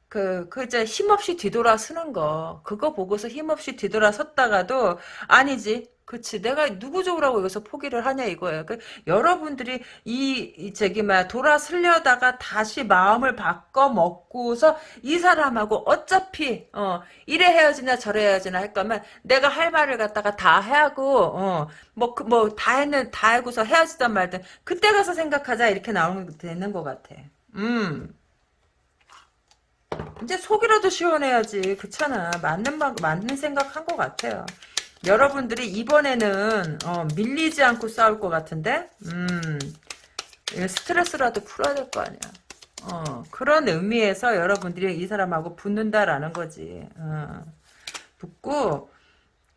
그, 그, 이제 힘없이 뒤돌아 서는 거. 그거 보고서 힘없이 뒤돌아 섰다가도, 아니지. 그치. 내가 누구 좋으라고 여기서 포기를 하냐 이거예요. 그, 여러분들이 이, 이 저기, 막, 돌아서려다가 다시 마음을 바꿔 먹고서 이 사람하고 어차피, 어, 이래 헤어지나 저래 헤어지나 할 거면 내가 할 말을 갖다가 다 하고, 어, 뭐, 그, 뭐, 다 했는, 다 하고서 헤어지든 말든, 그때 가서 생각하자. 이렇게 나오는, 되는 것 같아. 음. 이제 속이라도 시원해야지. 그렇잖아. 맞는 방, 맞는 생각 한 것 같아요. 여러분들이 이번에는 어, 밀리지 않고 싸울 것 같은데, 음, 스트레스라도 풀어야 될 거 아니야. 어, 그런 의미에서 여러분들이 이 사람하고 붙는다라는 거지. 어, 붙고,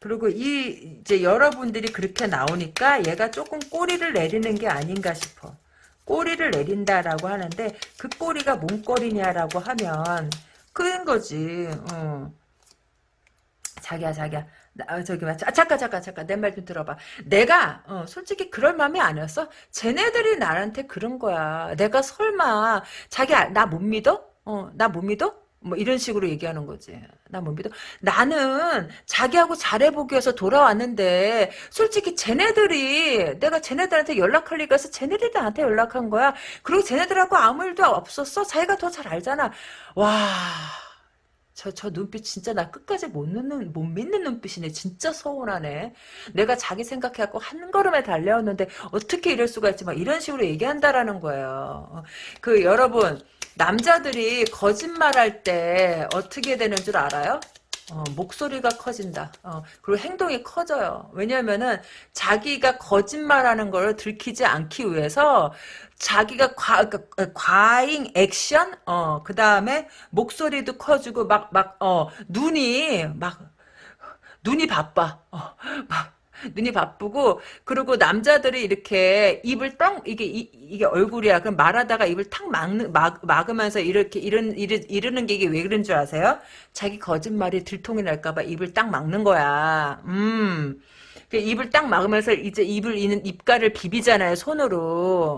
그리고 이, 이제 여러분들이 그렇게 나오니까 얘가 조금 꼬리를 내리는 게 아닌가 싶어. 꼬리를 내린다라고 하는데 그 꼬리가 뭔 꼬리냐라고 하면 그런 거지. 어. 자기야 자기야 나, 어, 저기 봐 아, 잠깐 잠깐 잠깐 내 말 좀 들어봐 내가 어, 솔직히 그럴 마음이 아니었어 쟤네들이 나한테 그런 거야 내가 설마 자기야 나 못 믿어? 어, 나 못 믿어? 뭐 이런 식으로 얘기하는 거지. 나 못 믿어. 나는 자기하고 잘해보기 위해서 돌아왔는데 솔직히 쟤네들이 내가 쟤네들한테 연락할 리가 있어 쟤네들이 나한테 연락한 거야. 그리고 쟤네들하고 아무 일도 없었어. 자기가 더 잘 알잖아. 와. 저, 저 눈빛 진짜 나 끝까지 못 믿는, 못 믿는 눈빛이네. 진짜 서운하네. 내가 자기 생각해갖고 한 걸음에 달려왔는데 어떻게 이럴 수가 있지? 막 이런 식으로 얘기한다라는 거예요. 어, 그 여러분, 남자들이 거짓말할 때 어떻게 되는 줄 알아요? 어, 목소리가 커진다. 어, 그리고 행동이 커져요. 왜냐면은 자기가 거짓말하는 걸 들키지 않기 위해서 자기가 과, 그, 그, 과잉 액션, 어, 그 다음에 목소리도 커지고 막, 막, 어, 눈이 막, 눈이 바빠. 어, 막, 눈이 바쁘고 그리고 남자들이 이렇게 입을 딱 이게 이, 게 얼굴이야. 그럼 말하다가 입을 탁 막는 막, 막으면서 이렇게 이런 이르, 이르는 게 이게 왜 그런 줄 아세요? 자기 거짓말이 들통이 날까봐 입을 딱 막는 거야. 음. 그 입을 딱 막으면서 이제 입을 이는 입가를 비비잖아요 손으로.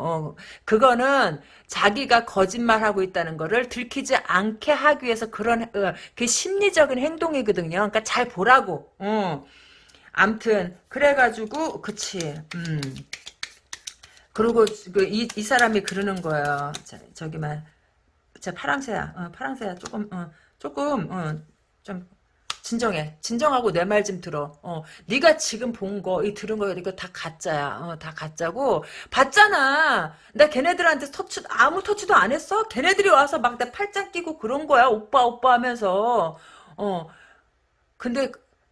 어, 그거는 자기가 거짓말하고 있다는 거를 들키지 않게 하기 위해서 그런 어, 그 심리적인 행동이거든요. 그러니까 잘 보라고. 어. 암튼 그래가지고 그치. 음. 그리고 그 이 이 사람이 그러는 거예요. 자, 저기만 자 파랑새야. 어, 파랑새야. 조금 어, 조금 어, 좀 진정해. 진정하고 내 말 좀 들어. 어 네가 지금 본 거 이 들은 거 이거 다 가짜야. 어, 다 가짜고. 봤잖아. 나 걔네들한테 터치 아무 터치도 안 했어? 걔네들이 와서 막 내 팔짱 끼고 그런 거야? 오빠 오빠 하면서. 어. 근데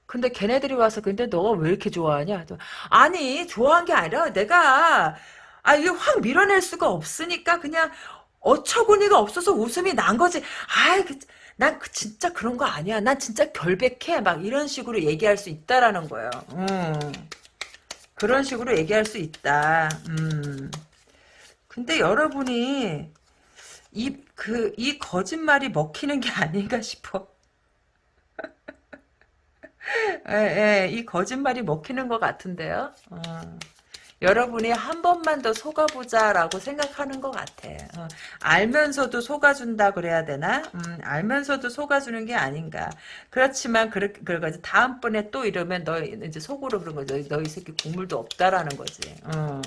근데 걔네들이 와서 근데 너가 왜 이렇게 좋아하냐? 아니 좋아한 게 아니라 내가 아 이게 확 밀어낼 수가 없으니까 그냥 어처구니가 없어서 웃음이 난 거지. 아이 그, 난 그, 진짜 그런 거 아니야. 난 진짜 결백해. 막 이런 식으로 얘기할 수 있다라는 거예요. 음. 그런 식으로 얘기할 수 있다. 음. 근데 여러분이 이 그이 거짓말이 먹히는 게 아닌가 싶어. 예, 예, 이 거짓말이 먹히는 것 같은데요. 어. 여러분이 한 번만 더 속아보자라고 생각하는 것 같아. 어, 알면서도 속아준다 그래야 되나? 음, 알면서도 속아주는 게 아닌가. 그렇지만 그렇 그거지. 다음번에 또 이러면 너 이제 속으로 그런 거지. 너이 새끼 국물도 없다라는 거지. 어.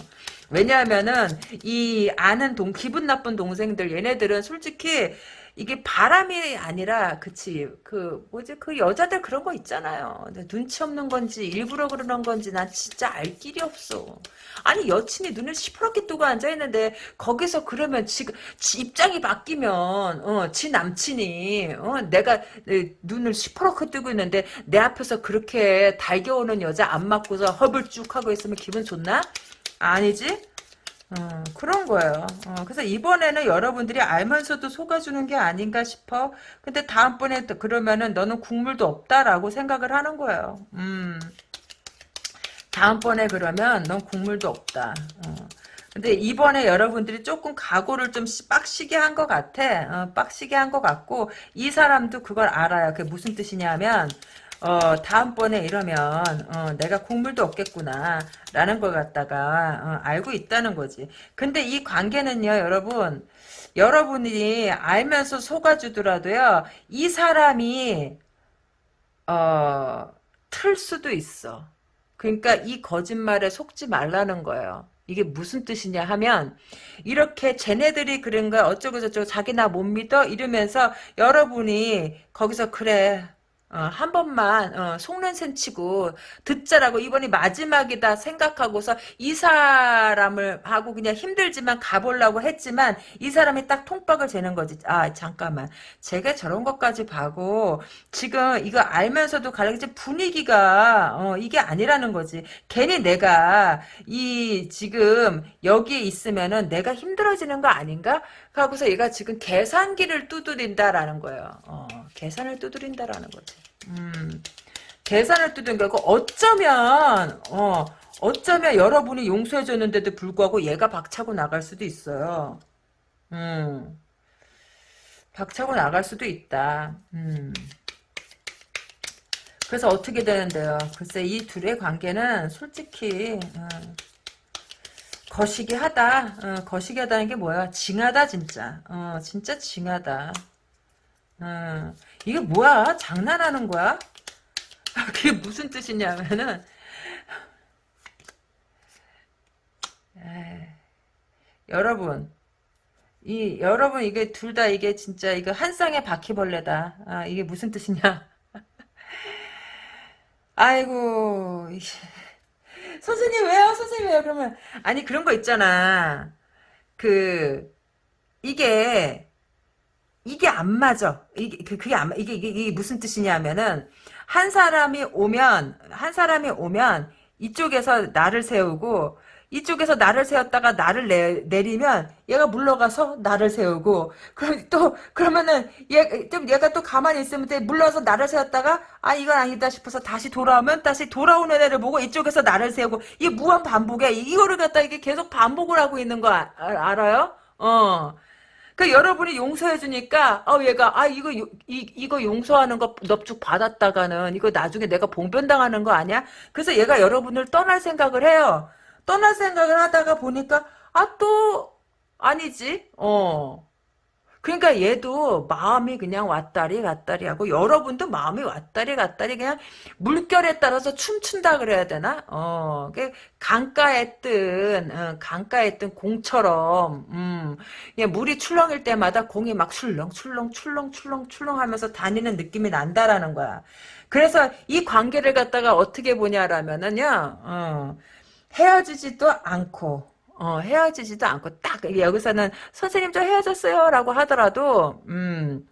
왜냐하면은 이 아는 동 기분 나쁜 동생들 얘네들은 솔직히 이게 바람이 아니라 그치 그 뭐지 그 여자들 그런 거 있잖아요. 눈치 없는 건지 일부러 그러는 건지 난 진짜 알 길이 없어. 아니 여친이 눈을 시퍼렇게 뜨고 앉아 있는데 거기서 그러면 지금 지 입장이 바뀌면 어지 남친이 어 내가 내 눈을 시퍼렇게 뜨고 있는데 내 앞에서 그렇게 달겨오는 여자 안 맞고서 허블 쭉 하고 있으면 기분 좋나? 아니지? 어, 그런 거예요. 어, 그래서 이번에는 여러분들이 알면서도 속아주는 게 아닌가 싶어. 근데 다음번에 또 그러면은 너는 국물도 없다라고 생각을 하는 거예요. 음. 다음번에 그러면 넌 국물도 없다. 어. 근데 이번에 여러분들이 조금 각오를 좀 빡시게 한 것 같아. 어, 빡시게 한 것 같고 이 사람도 그걸 알아요. 그게 무슨 뜻이냐면 어, 다음번에 이러면, 어, 내가 국물도 없겠구나, 라는 걸 갖다가, 어, 알고 있다는 거지. 근데 이 관계는요, 여러분, 여러분이 알면서 속아주더라도요, 이 사람이, 어, 틀 수도 있어. 그러니까 이 거짓말에 속지 말라는 거예요. 이게 무슨 뜻이냐 하면 이렇게 쟤네들이 그런 거야 어쩌고 저쩌고 자기 나 못 믿어 이러면서 여러분이 거기서 그래 어, 한 번만 어, 속는 셈 치고 듣자라고 이번이 마지막이다 생각하고서 이 사람을 하고 그냥 힘들지만 가보려고 했지만 이 사람이 딱 통박을 재는 거지. 아 잠깐만 제가 저런 것까지 봐고 지금 이거 알면서도 가려지 분위기가 어, 이게 아니라는 거지. 괜히 내가 이 지금 여기에 있으면은 내가 힘들어지는 거 아닌가? 하고서 얘가 지금 계산기를 두드린다라는 거예요. 어, 계산을 두드린다라는 거지. 음, 계산을 두드린 거고 어쩌면 어, 어쩌면 여러분이 용서해줬는데도 불구하고 얘가 박차고 나갈 수도 있어요. 음, 박차고 나갈 수도 있다. 음. 그래서 어떻게 되는데요? 글쎄 이 둘의 관계는 솔직히 어, 거시기 하다. 어, 거시기 하다는 게 뭐야? 징하다 진짜. 어, 진짜 징하다. 어, 이게 뭐야? 장난하는 거야? 그게 무슨 뜻이냐면은 에이, 여러분 이 여러분 이게 둘 다 이게 진짜 이거 한 쌍의 바퀴벌레다. 아, 이게 무슨 뜻이냐? 아이고 선생님 왜요? 선생님 왜요? 그러면 아니 그런 거 있잖아. 그 이게 이게 안 맞아. 이게 그, 그게 안 이게, 이게 이게 무슨 뜻이냐면은 한 사람이 오면 한 사람이 오면 이쪽에서 나를 세우고 이쪽에서 나를 세웠다가 나를 내, 내리면 얘가 물러가서 나를 세우고 그럼 또 그러면은 얘 좀 얘가 또 가만히 있으면 돼 물러서 나를 세웠다가 아 이건 아니다 싶어서 다시 돌아오면 다시 돌아오는 애를 보고 이쪽에서 나를 세우고 이게 무한 반복이야 이거를 갖다 이게 계속 반복을 하고 있는 거 아, 알아요? 어. 그 여러분이 용서해 주니까 어 얘가 아 이거 이, 이거 용서하는 거 넙죽 받았다가는 이거 나중에 내가 봉변 당하는 거 아니야? 그래서 얘가 여러분을 떠날 생각을 해요. 떠날 생각을 하다가 보니까 아 또 아니지. 어. 그러니까 얘도 마음이 그냥 왔다리 갔다리 하고 여러분도 마음이 왔다리 갔다리 그냥 물결에 따라서 춤춘다 그래야 되나? 어, 강가에 뜬 어, 강가에 뜬 공처럼 음, 그냥 물이 출렁일 때마다 공이 막 출렁 출렁 출렁 출렁 출렁 하면서 다니는 느낌이 난다라는 거야. 그래서 이 관계를 갖다가 어떻게 보냐라면은요. 어, 헤어지지도 않고 어, 헤어지지도 않고 딱 여기서는 선생님 저 헤어졌어요라고 하더라도 음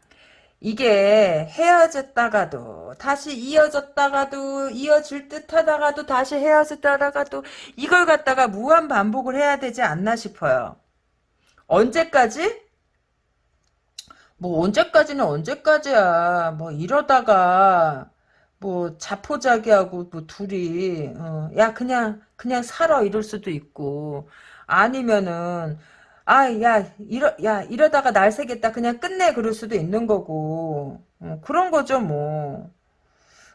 이게 헤어졌다가도 다시 이어졌다가도 이어질 듯하다가도 다시 헤어졌다가도 이걸 갖다가 무한 반복을 해야 되지 않나 싶어요. 언제까지? 뭐 언제까지는 언제까지야. 뭐 이러다가 뭐 자포자기하고 뭐 둘이 어, 야 그냥 그냥 살아 이럴 수도 있고. 아니면은 아야 이러 야 이러다가 날 새겠다. 그냥 끝내 그럴 수도 있는 거고. 어, 그런 거죠 뭐.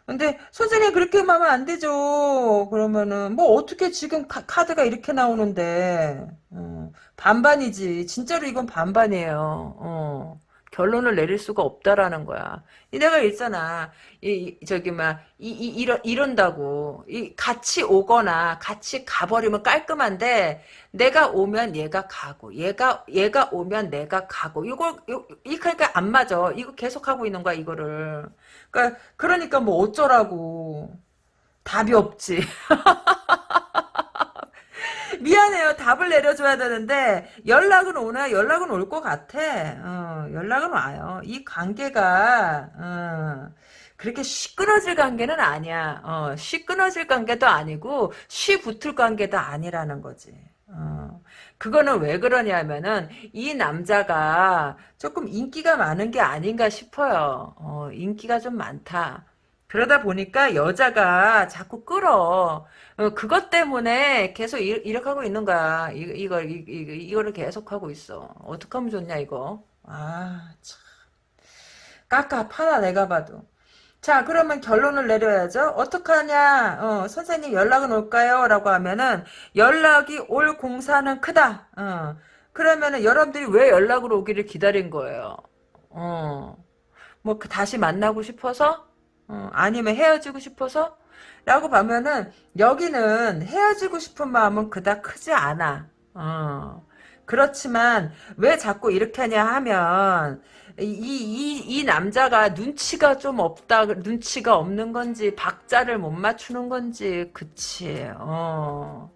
근데 선생님 그렇게 하면 안 되죠. 그러면은 뭐 어떻게 지금 카, 드가 이렇게 나오는데. 어, 반반이지. 진짜로 이건 반반이에요. 어. 결론을 내릴 수가 없다라는 거야. 이 내가 있잖아. 이, 이 저기 막 이, 이, 이러, 이런다고 이 같이 오거나 같이 가버리면 깔끔한데 내가 오면 얘가 가고 얘가 얘가 오면 내가 가고 이걸 요, 이 그러니까 안 맞아. 이거 계속 하고 있는 거야 이거를. 그러니까 그러니까 뭐 어쩌라고 답이 없지. 미안해요. 답을 내려줘야 되는데 연락은 오나 연락은 올 것 같아. 어, 연락은 와요. 이 관계가 어, 그렇게 쉬 끊어질 관계는 아니야. 어, 쉬 끊어질 관계도 아니고 쉬 붙을 관계도 아니라는 거지. 어, 그거는 왜 그러냐면은 이 남자가 조금 인기가 많은 게 아닌가 싶어요. 어, 인기가 좀 많다. 그러다 보니까 여자가 자꾸 끌어. 어, 그것 때문에 계속 이, 이렇게 하고 있는 거야. 이, 이걸, 이, 이, 이거를 계속 하고 있어. 어떻게 하면 좋냐, 이거. 아, 참. 깝깝하다, 내가 봐도. 자, 그러면 결론을 내려야죠. 어떡하냐, 어, 선생님 연락은 올까요? 라고 하면은, 연락이 올 공사는 크다. 어. 그러면은 여러분들이 왜 연락을 오기를 기다린 거예요? 어. 뭐, 그 다시 만나고 싶어서? 어, 아니면 헤어지고 싶어서? 라고 보면은 여기는 헤어지고 싶은 마음은 그닥 크지 않아. 어. 그렇지만 왜 자꾸 이렇게 하냐 하면 이, 이, 이 남자가 눈치가 좀 없다, 눈치가 없는 건지, 박자를 못 맞추는 건지, 그치, 어.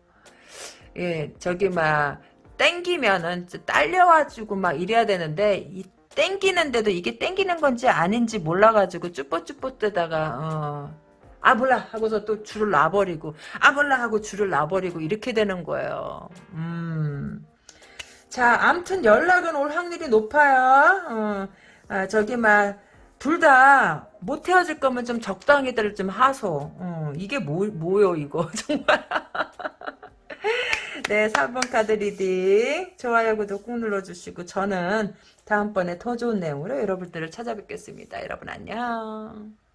예, 저기, 막, 땡기면은, 딸려가지고 막 이래야 되는데, 이 땡기는데도 이게 땡기는 건지 아닌지 몰라가지고 쭈뼛쭈뼛 뜨다가 어. 아 몰라 하고서 또 줄을 놔버리고 아 몰라 하고 줄을 놔버리고 이렇게 되는 거예요. 음. 자 암튼 연락은 올 확률이 높아요. 어. 아, 저기 막 둘 다 못 헤어질 거면 좀 적당히들 좀 하소. 어. 이게 뭐, 뭐요 이거 정말. 네 3번 카드 reading 좋아요 구독 꾹 눌러주시고 저는 다음번에 더 좋은 내용으로 여러분들을 찾아뵙겠습니다. 여러분 안녕.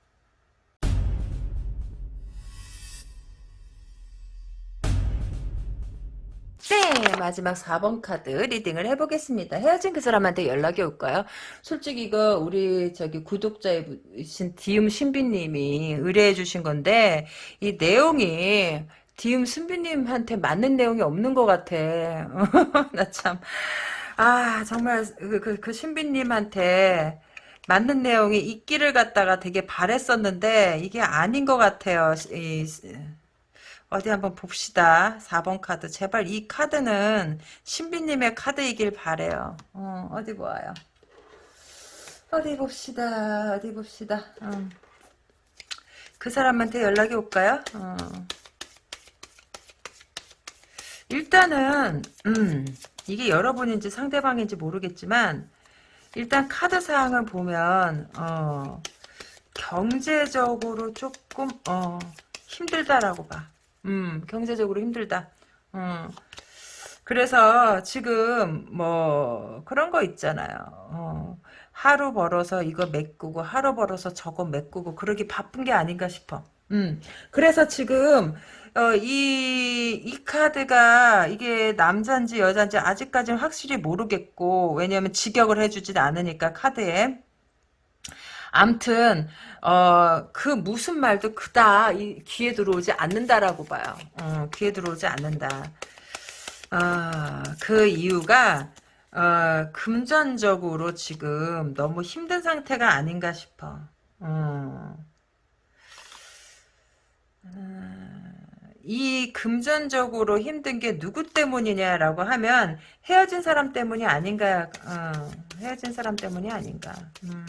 네, 마지막 4번 카드 리딩을 해보겠습니다. 헤어진 그 사람한테 연락이 올까요? 솔직히 이거 우리 저기 구독자이신 디움 신비님이 의뢰해 주신 건데 이 내용이 디움 신비님한테 맞는 내용이 없는 것 같아. 나 참. 아 정말 그, 그, 그 신비님한테 맞는 내용이 있기를 갖다가 되게 바랬었는데 이게 아닌 것 같아요. 이, 어디 한번 봅시다. 4번 카드. 제발 이 카드는 신비님의 카드이길 바래요. 어, 어디 보아요. 어디 봅시다. 어디 봅시다. 어. 그 사람한테 연락이 올까요? 어. 일단은 음, 이게 여러분인지 상대방인지 모르겠지만 일단 카드 사항을 보면 어, 경제적으로 조금 어, 힘들다라고 봐. 음, 경제적으로 힘들다. 음. 그래서 지금 뭐 그런 거 있잖아요. 어, 하루 벌어서 이거 메꾸고 하루 벌어서 저거 메꾸고 그러기 바쁜 게 아닌가 싶어. 음. 그래서 지금 어, 이, 이 카드가 이게 남자인지 여자인지 아직까지는 확실히 모르겠고 왜냐면 직역을 해주진 않으니까 카드에 암튼 어, 그 무슨 말도 그다 이 귀에 들어오지 않는다라고 봐요. 어, 귀에 들어오지 않는다. 어, 그 이유가 어, 금전적으로 지금 너무 힘든 상태가 아닌가 싶어. 어. 이 금전적으로 힘든 게 누구 때문이냐라고 하면 헤어진 사람 때문이 아닌가 어, 헤어진 사람 때문이 아닌가 음.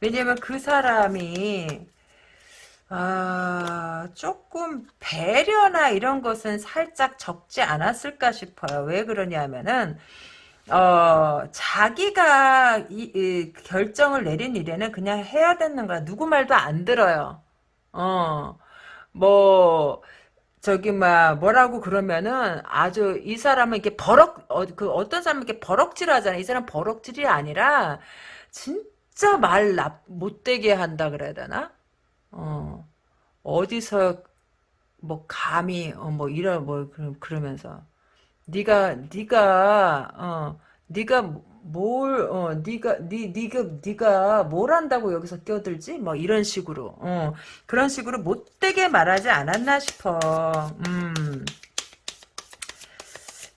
왜냐면 그 사람이 아, 조금 배려나 이런 것은 살짝 적지 않았을까 싶어요. 왜 그러냐면은 어, 자기가 이, 이 결정을 내린 일에는 그냥 해야 되는 거야. 누구 말도 안 들어요. 어, 뭐 저기 막 뭐라고 그러면은 아주 이 사람은 이렇게 버럭 어, 그 어떤 사람은 이렇게 버럭질 하잖아. 이 사람 버럭질이 아니라 진짜 말 못되게 한다 그래야 되나? 어 어디서 뭐 감히 어, 뭐 이런 뭐 그러면서 네가 네가 어 네가 뭘, 어, 네가, 네, 네가, 네가 뭘 한다고 여기서 끼어들지? 뭐, 이런 식으로, 어, 그런 식으로 못되게 말하지 않았나 싶어. 음.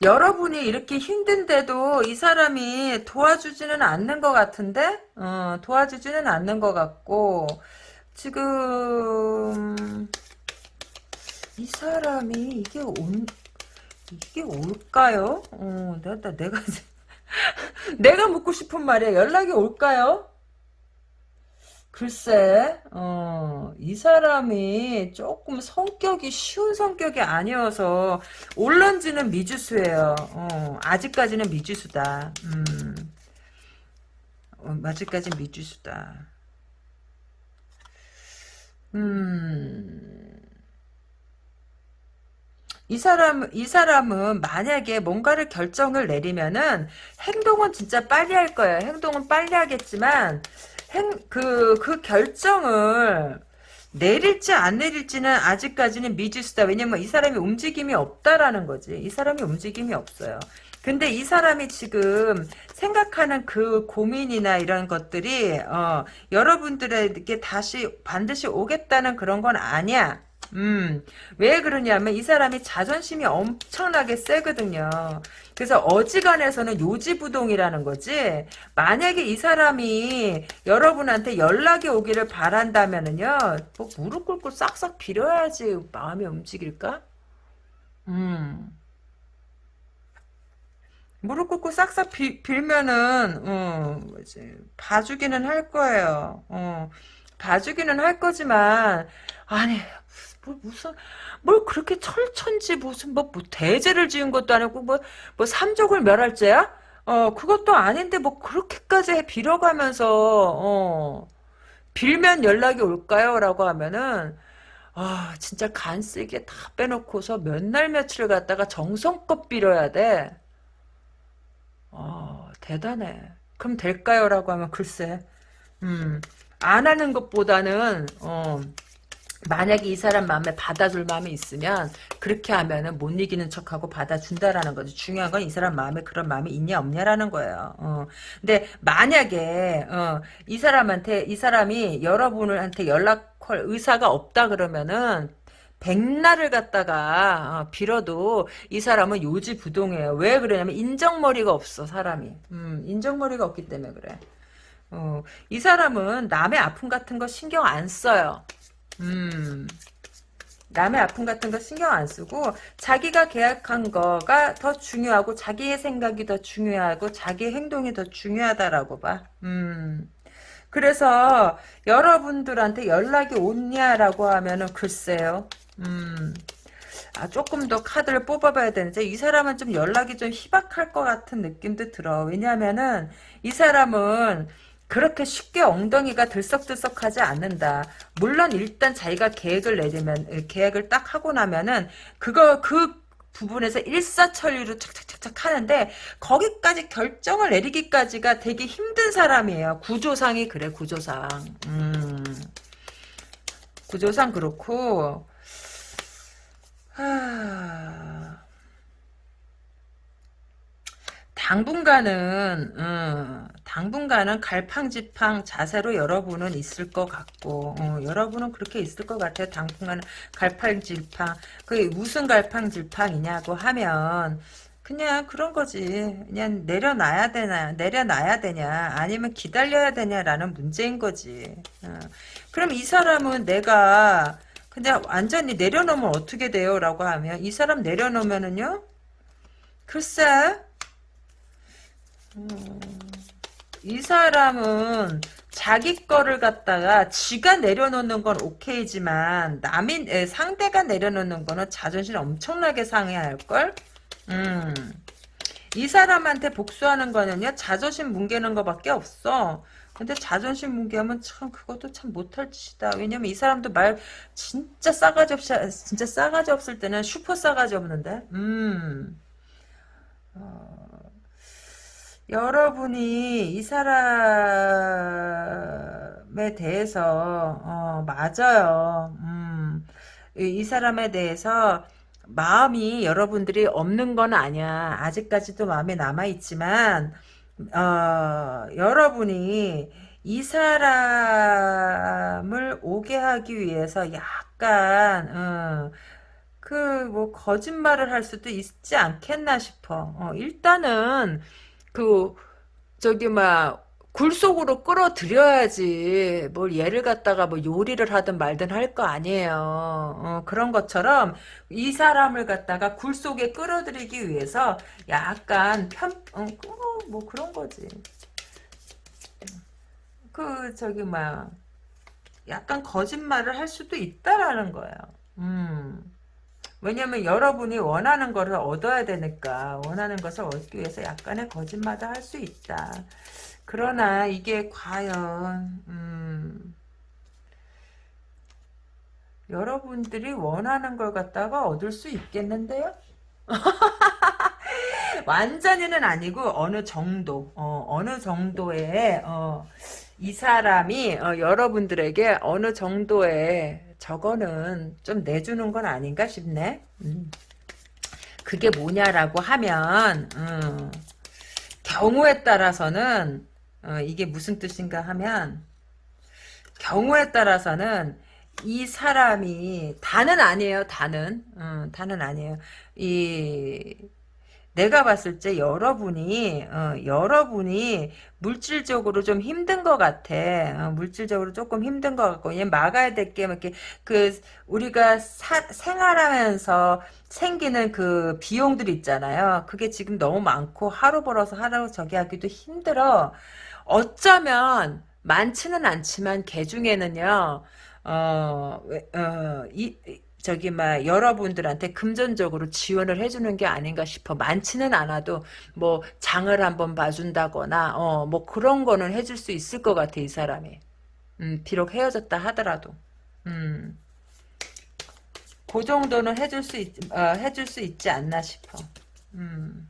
여러분이 이렇게 힘든데도 이 사람이 도와주지는 않는 것 같은데? 어, 도와주지는 않는 것 같고, 지금, 이 사람이 이게 온, 이게 올까요? 어, 내가, 내가, 내가 묻고 싶은 말이야. 연락이 올까요? 글쎄, 어, 이 사람이 조금 성격이 쉬운 성격이 아니어서, 올런지는 미지수예요. 어, 아직까지는 미지수다. 음, 어, 아직까지는 미지수다. 음, 이 사람, 이 사람은 만약에 뭔가를 결정을 내리면은 행동은 진짜 빨리 할 거예요. 행동은 빨리 하겠지만, 행, 그, 그 결정을 내릴지 안 내릴지는 아직까지는 미지수다. 왜냐면 이 사람이 움직임이 없다라는 거지. 이 사람이 움직임이 없어요. 근데 이 사람이 지금 생각하는 그 고민이나 이런 것들이, 어, 여러분들에게 다시 반드시 오겠다는 그런 건 아니야. 음, 왜 그러냐면 이 사람이 자존심이 엄청나게 세거든요. 그래서 어지간해서는 요지부동이라는 거지. 만약에 이 사람이 여러분한테 연락이 오기를 바란다면은요, 뭐 무릎 꿇고 싹싹 빌어야지 마음이 움직일까? 음. 무릎 꿇고 싹싹 빌, 빌면은, 어, 뭐지, 봐주기는 할 거예요. 어, 봐주기는 할 거지만, 아니, 뭐 무슨 뭘 그렇게 철천지 무슨 뭐, 뭐 대죄를 지은 것도 아니고 뭐 뭐 삼족을 멸할 죄야? 어 그것도 아닌데 뭐 그렇게까지 빌어가면서 어 빌면 연락이 올까요?라고 하면은 아 진짜 간쓰게 다 빼놓고서 몇 날 며칠 갔다가 정성껏 빌어야 돼. 어 대단해. 그럼 될까요?라고 하면 글쎄 음안 하는 것보다는 어 만약에 이 사람 마음에 받아줄 마음이 있으면 그렇게 하면은 못 이기는 척하고 받아준다라는 거죠. 중요한 건 이 사람 마음에 그런 마음이 있냐 없냐라는 거예요. 어. 근데 만약에 어, 이 사람한테 이 사람이 여러분한테 연락할 의사가 없다 그러면은 백날을 갖다가 어, 빌어도 이 사람은 요지부동해요. 왜 그러냐면 인정머리가 없어 사람이. 음, 인정머리가 없기 때문에 그래. 어, 이 사람은 남의 아픔 같은 거 신경 안 써요. 음. 남의 아픔 같은 거 신경 안 쓰고 자기가 계약한 거가 더 중요하고 자기의 생각이 더 중요하고 자기의 행동이 더 중요하다라고 봐. 음. 그래서 여러분들한테 연락이 오냐라고 하면은 글쎄요. 음. 아, 조금 더 카드를 뽑아봐야 되는데 이 사람은 좀 연락이 좀 희박할 것 같은 느낌도 들어. 왜냐하면은 이 사람은 그렇게 쉽게 엉덩이가 들썩들썩하지 않는다. 물론 일단 자기가 계획을 내리면 계획을 딱 하고 나면은 그거 그 부분에서 일사천리로 착착착착 하는데 거기까지 결정을 내리기까지가 되게 힘든 사람이에요. 구조상이 그래 구조상. 음. 구조상 그렇고 하... 당분간은 음, 당분간은 갈팡질팡 자세로 여러분은 있을 것 같고 어, 여러분은 그렇게 있을 것 같아요. 당분간은 갈팡질팡 그 무슨 갈팡질팡이냐고 하면 그냥 그런 거지. 그냥 내려놔야 되나 내려놔야 되냐 아니면 기다려야 되냐라는 문제인 거지. 어. 그럼 이 사람은 내가 그냥 완전히 내려놓으면 어떻게 돼요? 라고 하면 이 사람 내려놓으면은요 글쎄 이 사람은 자기 거를 갖다가 지가 내려놓는 건 오케이지만 남인 에, 상대가 내려놓는 거는 자존심 엄청나게 상해할 걸? 음. 이 사람한테 복수하는 거는요 자존심 뭉개는 거밖에 없어. 근데 자존심 뭉개하면 참 그것도 참 못할 짓이다. 왜냐면 이 사람도 말 진짜 싸가지 없이 진짜 싸가지 없을 때는 슈퍼 싸가지 없는데? 음. 어... 여러분이 이 사람에 대해서 어, 맞아요. 음, 이, 이 사람에 대해서 마음이 여러분들이 없는 건 아니야. 아직까지도 마음에 남아 있지만 어, 여러분이 이 사람을 오게 하기 위해서 약간 어, 그뭐 거짓말을 할 수도 있지 않겠나 싶어. 어, 일단은 그 저기 막 굴 속으로 끌어들여야지 뭘 얘를 갖다가 뭐 요리를 하든 말든 할 거 아니에요. 어, 그런 것처럼 이 사람을 갖다가 굴 속에 끌어들이기 위해서 약간 편, 어, 뭐, 뭐 그런 거지. 그 저기 막 약간 거짓말을 할 수도 있다라는 거예요. 음. 왜냐면 여러분이 원하는 것을 얻어야 되니까 원하는 것을 얻기 위해서 약간의 거짓말을 할수 있다. 그러나 이게 과연 음, 여러분들이 원하는 걸 갖다가 얻을 수 있겠는데요? 완전히는 아니고 어느 정도 어, 느 정도의 어, 이 사람이 어, 여러분들에게 어느 정도의 저거는 좀 내주는 건 아닌가 싶네. 음. 그게 뭐냐라고 하면 음, 경우에 따라서는 어, 이게 무슨 뜻인가 하면 경우에 따라서는 이 사람이 다는 아니에요. 다는 음, 다는 아니에요. 이 내가 봤을 때 여러분이 어, 여러분이 물질적으로 좀 힘든 것 같아. 어, 물질적으로 조금 힘든 것 같고 얘 막아야 될 게 이렇게 그 우리가 사, 생활하면서 생기는 그 비용들 있잖아요. 그게 지금 너무 많고 하루 벌어서 하루 저기 하기도 힘들어. 어쩌면 많지는 않지만 개 중에는요. 어, 어, 이, 저기 막 여러분들한테 금전적으로 지원을 해주는 게 아닌가 싶어. 많지는 않아도 뭐 장을 한번 봐준다거나 어 뭐 그런 거는 해줄 수 있을 것 같아 이 사람이. 음 비록 헤어졌다 하더라도. 음. 그 정도는 해줄 수 있, 어, 해줄 수 있지 않나 싶어. 음.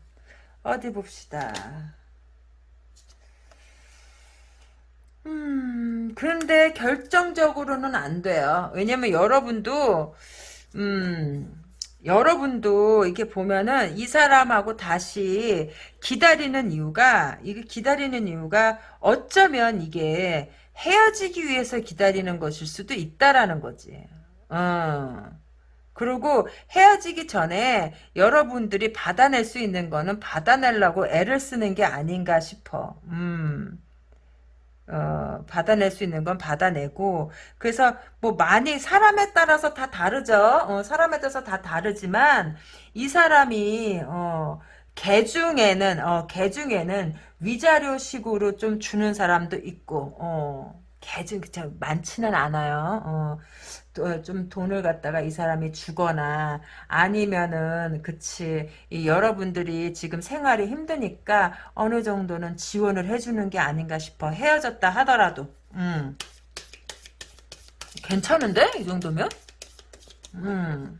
어디 봅시다. 음, 그런데 결정적으로는 안 돼요. 왜냐면 여러분도, 음, 여러분도 이렇게 보면은 이 사람하고 다시 기다리는 이유가, 이게 기다리는 이유가 어쩌면 이게 헤어지기 위해서 기다리는 것일 수도 있다라는 거지. 어. 그리고 헤어지기 전에 여러분들이 받아낼 수 있는 거는 받아내려고 애를 쓰는 게 아닌가 싶어. 음. 어, 받아낼 수 있는 건 받아내고 그래서 뭐 많이 사람에 따라서 다 다르죠. 어, 사람에 따라서 다 다르지만 이 사람이 어, 개 중에는 어, 개 중에는 위자료식으로 좀 주는 사람도 있고 어, 개중 많지는 않아요. 어, 또 좀 돈을 갖다가 이 사람이 주거나 아니면은 그치 이 여러분들이 지금 생활이 힘드니까 어느 정도는 지원을 해주는 게 아닌가 싶어 헤어졌다 하더라도 음 괜찮은데 이 정도면 음.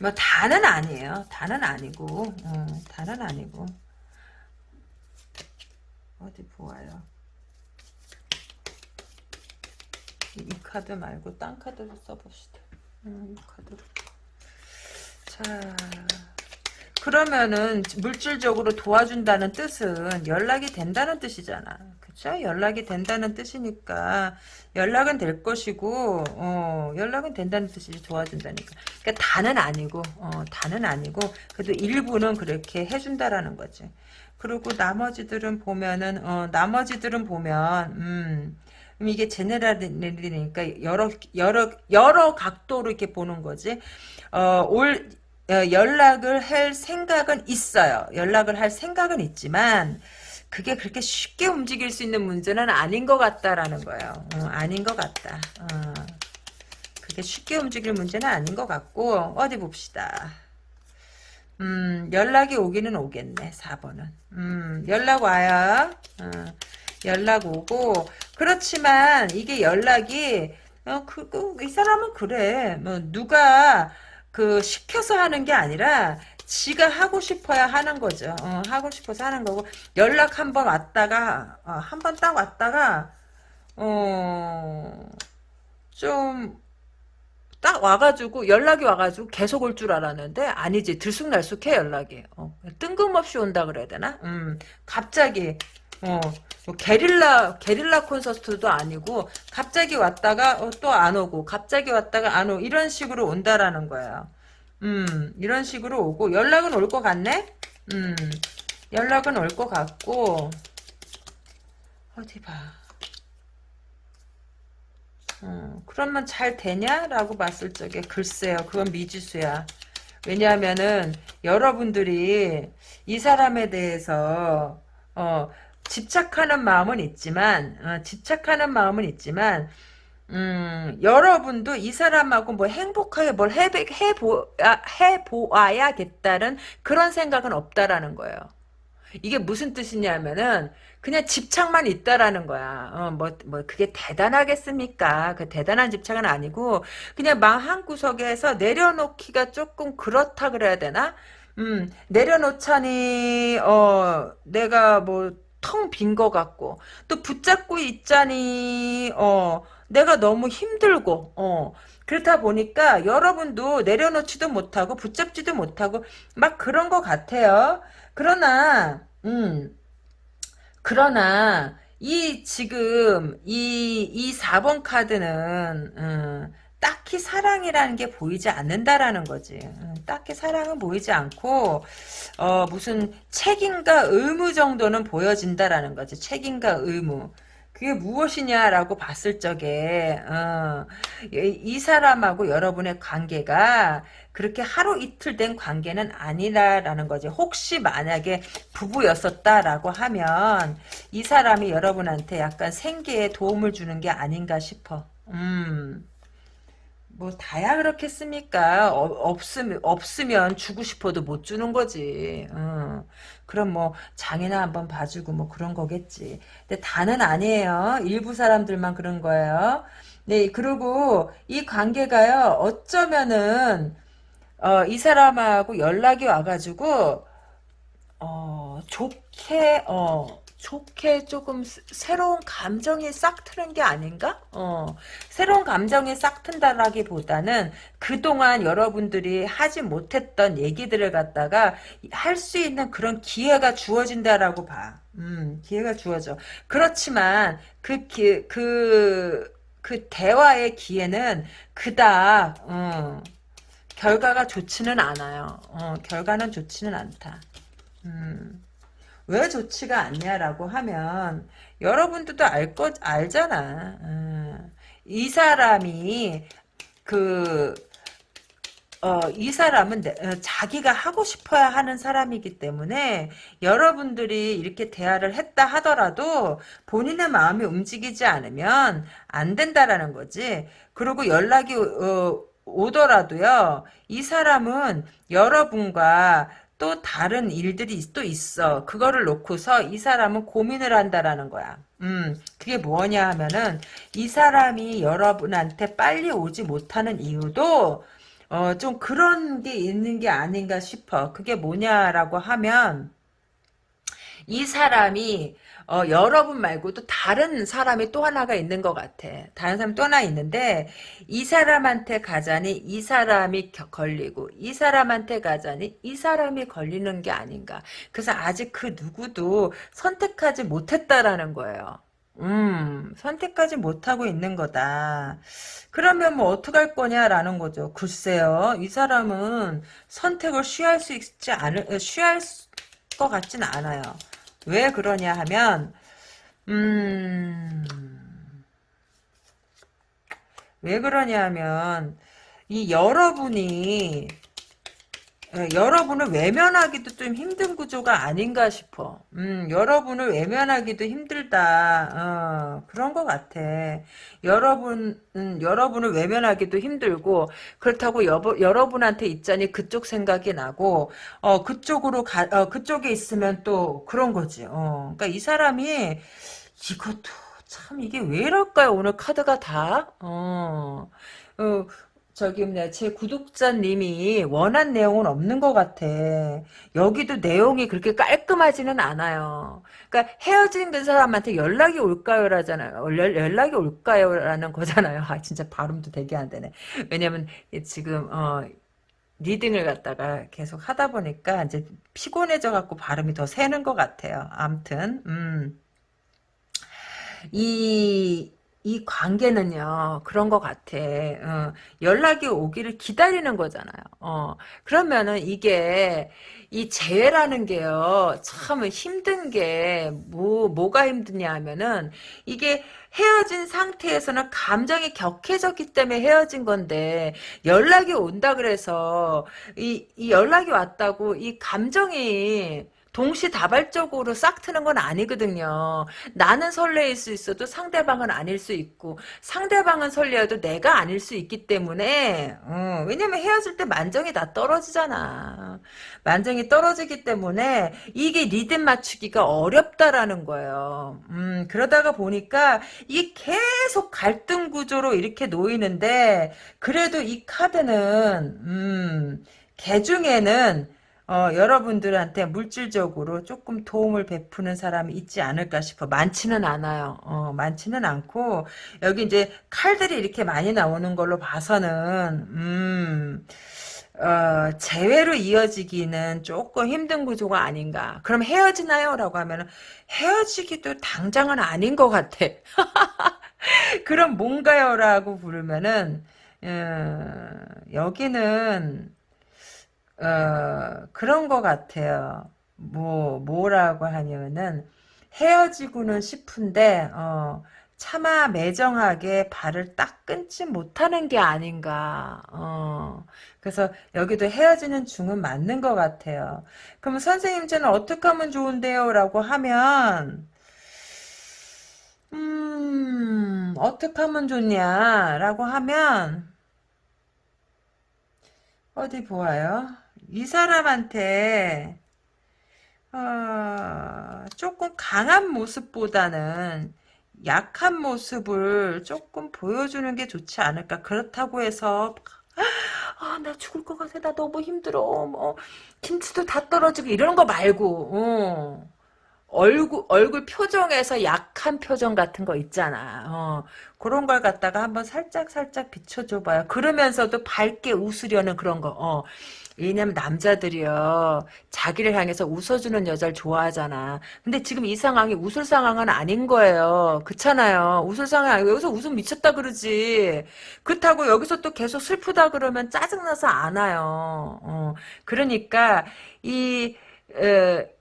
뭐 다는 아니에요. 다는 아니고, 음, 다는 아니고. 어디 보아요. 이 카드 말고 딴 카드로 써봅시다. 음, 이 카드로. 자, 그러면은 물질적으로 도와준다는 뜻은 연락이 된다는 뜻이잖아. 그쵸? 연락이 된다는 뜻이니까 연락은 될 것이고 어, 연락은 된다는 뜻이 도와준다니까. 그러니까 다는 아니고 어, 다는 아니고 그래도 일부는 그렇게 해준다라는 거지. 그리고 나머지들은 보면은 어, 나머지들은 보면 음, 그럼 이게 제네랄이니까 여러 여러 여러 각도로 이렇게 보는 거지. 어, 올 어, 연락을 할 생각은 있어요. 연락을 할 생각은 있지만 그게 그렇게 쉽게 움직일 수 있는 문제는 아닌 것 같다라는 거예요. 어, 아닌 것 같다. 어, 그게 쉽게 움직일 문제는 아닌 것 같고 어디 봅시다. 음, 연락이 오기는 오겠네. 4번은. 음, 연락 와요. 어, 연락 오고 그렇지만 이게 연락이 어, 그, 그, 이 사람은 그래. 뭐 누가 그 시켜서 하는 게 아니라 지가 하고 싶어야 하는 거죠. 어, 하고 싶어서 하는 거고 연락 한 번 왔다가 어, 한번 딱 왔다가 어, 좀딱딱 와가지고 연락이 와가지고 계속 올 줄 알았는데 아니지 들쑥날쑥해 연락이 어, 뜬금없이 온다 그래야 되나 음 갑자기 어 뭐 게릴라 게릴라 콘서트도 아니고 갑자기 왔다가 어, 또안 오고 갑자기 왔다가 안 오고 이런 식으로 온다라는 거예요 음 이런 식으로 오고 연락은 올 것 같네? 음 연락은 올 것 같고 어디 봐. 어, 그러면 잘 되냐라고 봤을 적에 글쎄요 그건 미지수야. 왜냐하면은 여러분들이 이 사람에 대해서 어, 집착하는 마음은 있지만 어, 집착하는 마음은 있지만 음, 여러분도 이 사람하고 뭐 행복하게 뭘 해, 해보, 아, 해보아야겠다는 그런 생각은 없다라는 거예요. 이게 무슨 뜻이냐면은 그냥 집착만 있다라는 거야. 어, 뭐, 뭐, 그게 대단하겠습니까? 그 대단한 집착은 아니고, 그냥 방한 구석에서 내려놓기가 조금 그렇다 그래야 되나? 음, 내려놓자니, 어, 내가 뭐, 텅 빈 것 같고, 또 붙잡고 있자니, 어, 내가 너무 힘들고, 어, 그렇다 보니까 여러분도 내려놓지도 못하고, 붙잡지도 못하고, 막 그런 것 같아요. 그러나, 음, 그러나, 이, 지금, 이, 이 4번 카드는, 음, 딱히 사랑이라는 게 보이지 않는다라는 거지. 음, 딱히 사랑은 보이지 않고, 어, 무슨 책임과 의무 정도는 보여진다라는 거지. 책임과 의무. 그게 무엇이냐라고 봤을 적에 어, 이 사람하고 여러분의 관계가 그렇게 하루 이틀 된 관계는 아니라라는 거지. 혹시 만약에 부부였었다라고 하면 이 사람이 여러분한테 약간 생계에 도움을 주는 게 아닌가 싶어. 음. 뭐 다야 그렇겠습니까? 어, 없으면 없으면 주고 싶어도 못 주는 거지. 어. 그럼 뭐 장이나 한번 봐주고 뭐 그런 거겠지. 근데 다는 아니에요. 일부 사람들만 그런 거예요. 네 그리고 이 관계가요 어쩌면은 어, 이 사람하고 연락이 와가지고 어, 좋게 어. 좋게 조금 새로운 감정이 싹 트는 게 아닌가? 어, 새로운 감정이 싹 튼다라기보다는 그동안 여러분들이 하지 못했던 얘기들을 갖다가 할 수 있는 그런 기회가 주어진다라고 봐. 음, 기회가 주어져. 그렇지만 그 기, 그, 그 대화의 기회는 그닥, 어, 결과가 좋지는 않아요. 어, 결과는 좋지는 않다. 음. 왜 좋지가 않냐라고 하면 여러분들도 알 것 알잖아. 음. 이 사람이 그 어, 이 사람은 내, 어, 자기가 하고 싶어야 하는 사람이기 때문에 여러분들이 이렇게 대화를 했다 하더라도 본인의 마음이 움직이지 않으면 안 된다라는 거지. 그리고 연락이 어, 오더라도요. 이 사람은 여러분과 또 다른 일들이 또 있어. 그거를 놓고서 이 사람은 고민을 한다라는 거야. 음, 그게 뭐냐 하면은 이 사람이 여러분한테 빨리 오지 못하는 이유도 어, 좀 그런 게 있는 게 아닌가 싶어. 그게 뭐냐라고 하면 이 사람이 어, 여러분 말고도 다른 사람이 또 하나가 있는 것 같아. 다른 사람이 또 하나 있는데 이 사람한테 가자니 이 사람이 걸리고 이 사람한테 가자니 이 사람이 걸리는 게 아닌가. 그래서 아직 그 누구도 선택하지 못했다라는 거예요. 음, 선택하지 못하고 있는 거다. 그러면 뭐 어떡할 거냐라는 거죠. 글쎄요. 이 사람은 선택을 쉬할 수 있지 않을, 쉬할 것 같지는 않아요. 왜 그러냐 하면 음... 왜 그러냐 하면 이 여러분이 예, 여러분을 외면하기도 좀 힘든 구조가 아닌가 싶어. 음, 여러분을 외면하기도 힘들다. 어, 그런 것 같아. 여러분, 음, 여러분을 외면하기도 힘들고, 그렇다고 여보, 여러분한테 있자니 그쪽 생각이 나고, 어, 그쪽으로 가, 어, 그쪽에 있으면 또 그런 거지. 어, 그러니까 이 사람이, 이것도 참 이게 왜 이럴까요? 오늘 카드가 다? 어, 어, 저기 뭐냐 제 구독자님이 원한 내용은 없는 것 같아. 여기도 내용이 그렇게 깔끔하지는 않아요. 그러니까 헤어진 그 사람한테 연락이 올까요라잖아요. 연, 연락이 올까요라는 거잖아요. 아 진짜 발음도 되게 안 되네. 왜냐면 지금 어 리딩을 갖다가 계속 하다 보니까 이제 피곤해져 갖고 발음이 더 새는 것 같아요. 암튼 음. 이, 이 관계는요, 그런 것 같아. 어, 연락이 오기를 기다리는 거잖아요. 어, 그러면은 이게, 이 재회라는 게요, 참 힘든 게, 뭐, 뭐가 힘드냐 하면은, 이게 헤어진 상태에서는 감정이 격해졌기 때문에 헤어진 건데, 연락이 온다 그래서, 이, 이 연락이 왔다고 이 감정이, 동시다발적으로 싹 트는 건 아니거든요. 나는 설레일 수 있어도 상대방은 아닐 수 있고 상대방은 설레어도 내가 아닐 수 있기 때문에 어, 왜냐면 헤어질 때 만정이 다 떨어지잖아. 만정이 떨어지기 때문에 이게 리듬 맞추기가 어렵다라는 거예요. 음, 그러다가 보니까 이게 계속 갈등 구조로 이렇게 놓이는데 그래도 이 카드는 음, 개 중에는 어, 여러분들한테 물질적으로 조금 도움을 베푸는 사람이 있지 않을까 싶어. 많지는 않아요. 어, 많지는 않고, 여기 이제 칼들이 이렇게 많이 나오는 걸로 봐서는, 음, 어, 재회로 이어지기는 조금 힘든 구조가 아닌가. 그럼 헤어지나요? 라고 하면 헤어지기도 당장은 아닌 것 같아. 그럼 뭔가요? 라고 부르면은, 어, 여기는, 어, 그런 것 같아요. 뭐, 뭐라고 하냐면은, 헤어지고는 싶은데, 어, 차마 매정하게 발을 딱 끊지 못하는 게 아닌가. 어, 그래서 여기도 헤어지는 중은 맞는 것 같아요. 그럼 선생님, 저는 어떻게 하면 좋은데요? 라고 하면, 음, 어떻게 하면 좋냐? 라고 하면, 어디 보아요? 이 사람한테 어, 조금 강한 모습보다는 약한 모습을 조금 보여주는 게 좋지 않을까. 그렇다고 해서 아, 나 죽을 것 같아. 나 너무 힘들어. 뭐 김치도 다 떨어지고 이런 거 말고 어. 얼굴 얼굴 표정에서 약한 표정 같은 거 있잖아. 어, 그런 걸 갖다가 한번 살짝 살짝 비춰줘봐요. 그러면서도 밝게 웃으려는 그런 거. 어. 왜냐면 남자들이요. 자기를 향해서 웃어주는 여자를 좋아하잖아. 근데 지금 이 상황이 웃을 상황은 아닌 거예요. 그렇잖아요. 웃을 상황이 아니고 여기서 웃음 미쳤다 그러지. 그렇다고 여기서 또 계속 슬프다 그러면 짜증나서 안 와요. 어, 그러니까 이 에,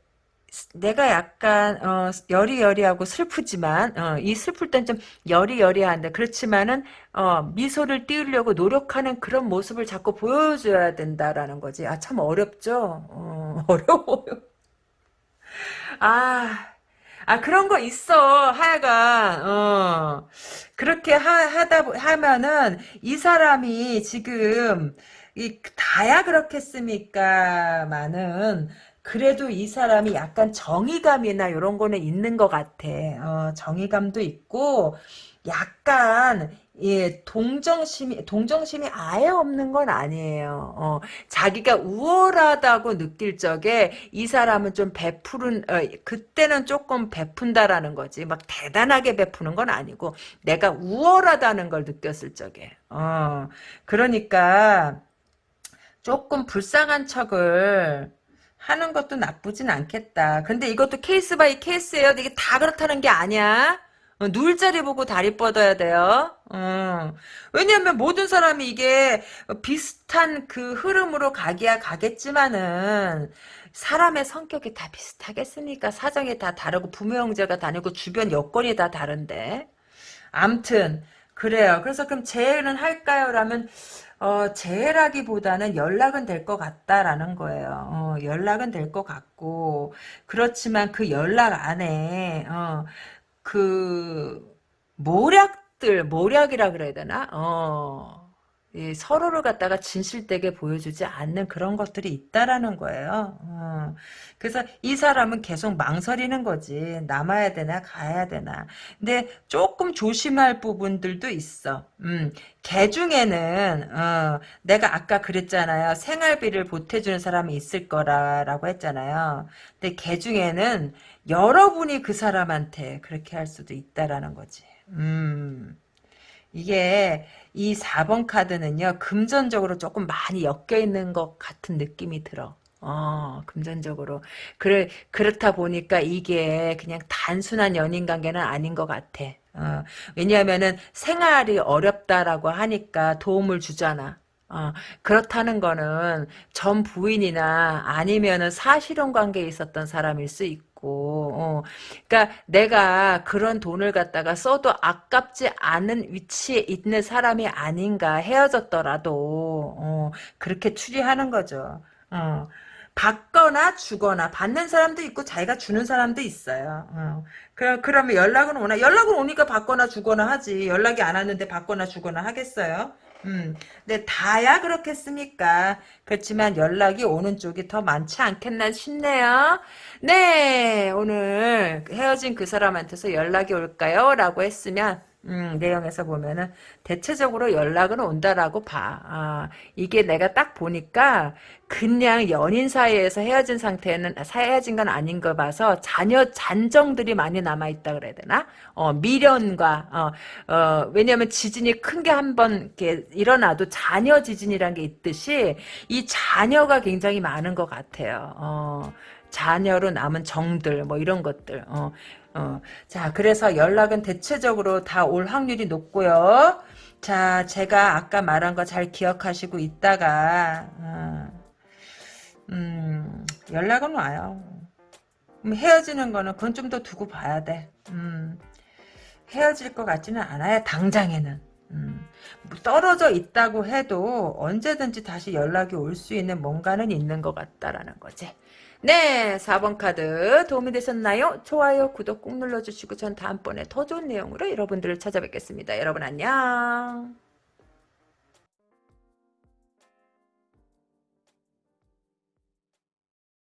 내가 약간 어, 여리여리하고 슬프지만 어, 이 슬플 땐 좀 여리여리한데 그렇지만은 어, 미소를 띄우려고 노력하는 그런 모습을 자꾸 보여줘야 된다라는 거지. 아 참 어렵죠. 어, 어려워요. 아. 아 그런 거 있어 하여간 어 그렇게 하, 하다 하면은 이 사람이 지금 이 다야 그렇겠습니까만은 그래도 이 사람이 약간 정의감이나 이런 거는 있는 것 같아. 어, 정의감도 있고 약간 예, 동정심이 동정심이 아예 없는 건 아니에요. 어, 자기가 우월하다고 느낄 적에 이 사람은 좀 베푸는 어, 그때는 조금 베푼다라는 거지. 막 대단하게 베푸는 건 아니고 내가 우월하다는 걸 느꼈을 적에. 어, 그러니까 조금 불쌍한 척을 하는 것도 나쁘진 않겠다. 근데 이것도 case by case예요. 이게 다 그렇다는 게 아니야. 어, 누울 자리 보고 다리 뻗어야 돼요. 어. 왜냐하면 모든 사람이 이게 비슷한 그 흐름으로 가기야 가겠지만은 사람의 성격이 다 비슷하겠습니까? 사정이 다 다르고 부모 형제가 다르고 주변 여건이 다 다른데. 암튼 그래요. 그래서 그럼 재회는 할까요? 라면 어, 재해라기보다는 연락은 될 것 같다라는 거예요. 어, 연락은 될 것 같고 그렇지만 그 연락 안에 어, 그 모략들 모략이라 그래야 되나? 어, 이 서로를 갖다가 진실되게 보여주지 않는 그런 것들이 있다라는 거예요. 어. 그래서 이 사람은 계속 망설이는 거지. 남아야 되나 가야 되나. 근데 조금 조심할 부분들도 있어. 음, 개 중에는 어, 내가 아까 그랬잖아요. 생활비를 보태주는 사람이 있을 거라라고 했잖아요. 근데 개 중에는 여러분이 그 사람한테 그렇게 할 수도 있다라는 거지. 음. 이게 이 4번 카드는요. 금전적으로 조금 많이 엮여 있는 것 같은 느낌이 들어. 어, 금전적으로. 그래, 그렇다 보니까 이게 그냥 단순한 연인 관계는 아닌 것 같아. 어, 왜냐하면은 생활이 어렵다라고 하니까 도움을 주잖아. 어, 그렇다는 거는 전 부인이나 아니면은 사실혼 관계에 있었던 사람일 수 있고, 어, 그러니까 내가 그런 돈을 갖다가 써도 아깝지 않은 위치에 있는 사람이 아닌가 헤어졌더라도 어, 그렇게 추리하는 거죠. 어. 받거나 주거나 받는 사람도 있고 자기가 주는 사람도 있어요. 어. 그, 그러면 연락은 오나? 연락은 오니까 받거나 주거나 하지. 연락이 안 왔는데 받거나 주거나 하겠어요? 음, 근데 다야 그렇겠습니까? 그렇지만 연락이 오는 쪽이 더 많지 않겠나 싶네요. 네, 오늘 헤어진 그 사람한테서 연락이 올까요? 라고 했으면 음, 내용에서 보면은 대체적으로 연락은 온다라고 봐. 아, 이게 내가 딱 보니까 그냥 연인 사이에서 헤어진 상태는 헤어진 건 아닌 거 봐서 자녀 잔정들이 많이 남아 있다 그래야 되나? 어, 미련과 어, 어, 왜냐면 지진이 큰 게 한번 이렇게 일어나도 자녀 지진이란 게 있듯이 이 자녀가 굉장히 많은 것 같아요. 어, 자녀로 남은 정들 뭐 이런 것들. 어, 어, 자, 그래서 연락은 대체적으로 다 올 확률이 높고요. 자, 제가 아까 말한 거 잘 기억하시고 있다가, 어, 음, 연락은 와요. 음, 헤어지는 거는 그건 좀 더 두고 봐야 돼. 음, 헤어질 것 같지는 않아요, 당장에는. 음, 뭐 떨어져 있다고 해도 언제든지 다시 연락이 올 수 있는 뭔가는 있는 것 같다라는 거지. 네, 4번 카드 도움이 되셨나요? 좋아요, 구독 꾹 눌러주시고 전 다음번에 더 좋은 내용으로 여러분들을 찾아뵙겠습니다. 여러분 안녕.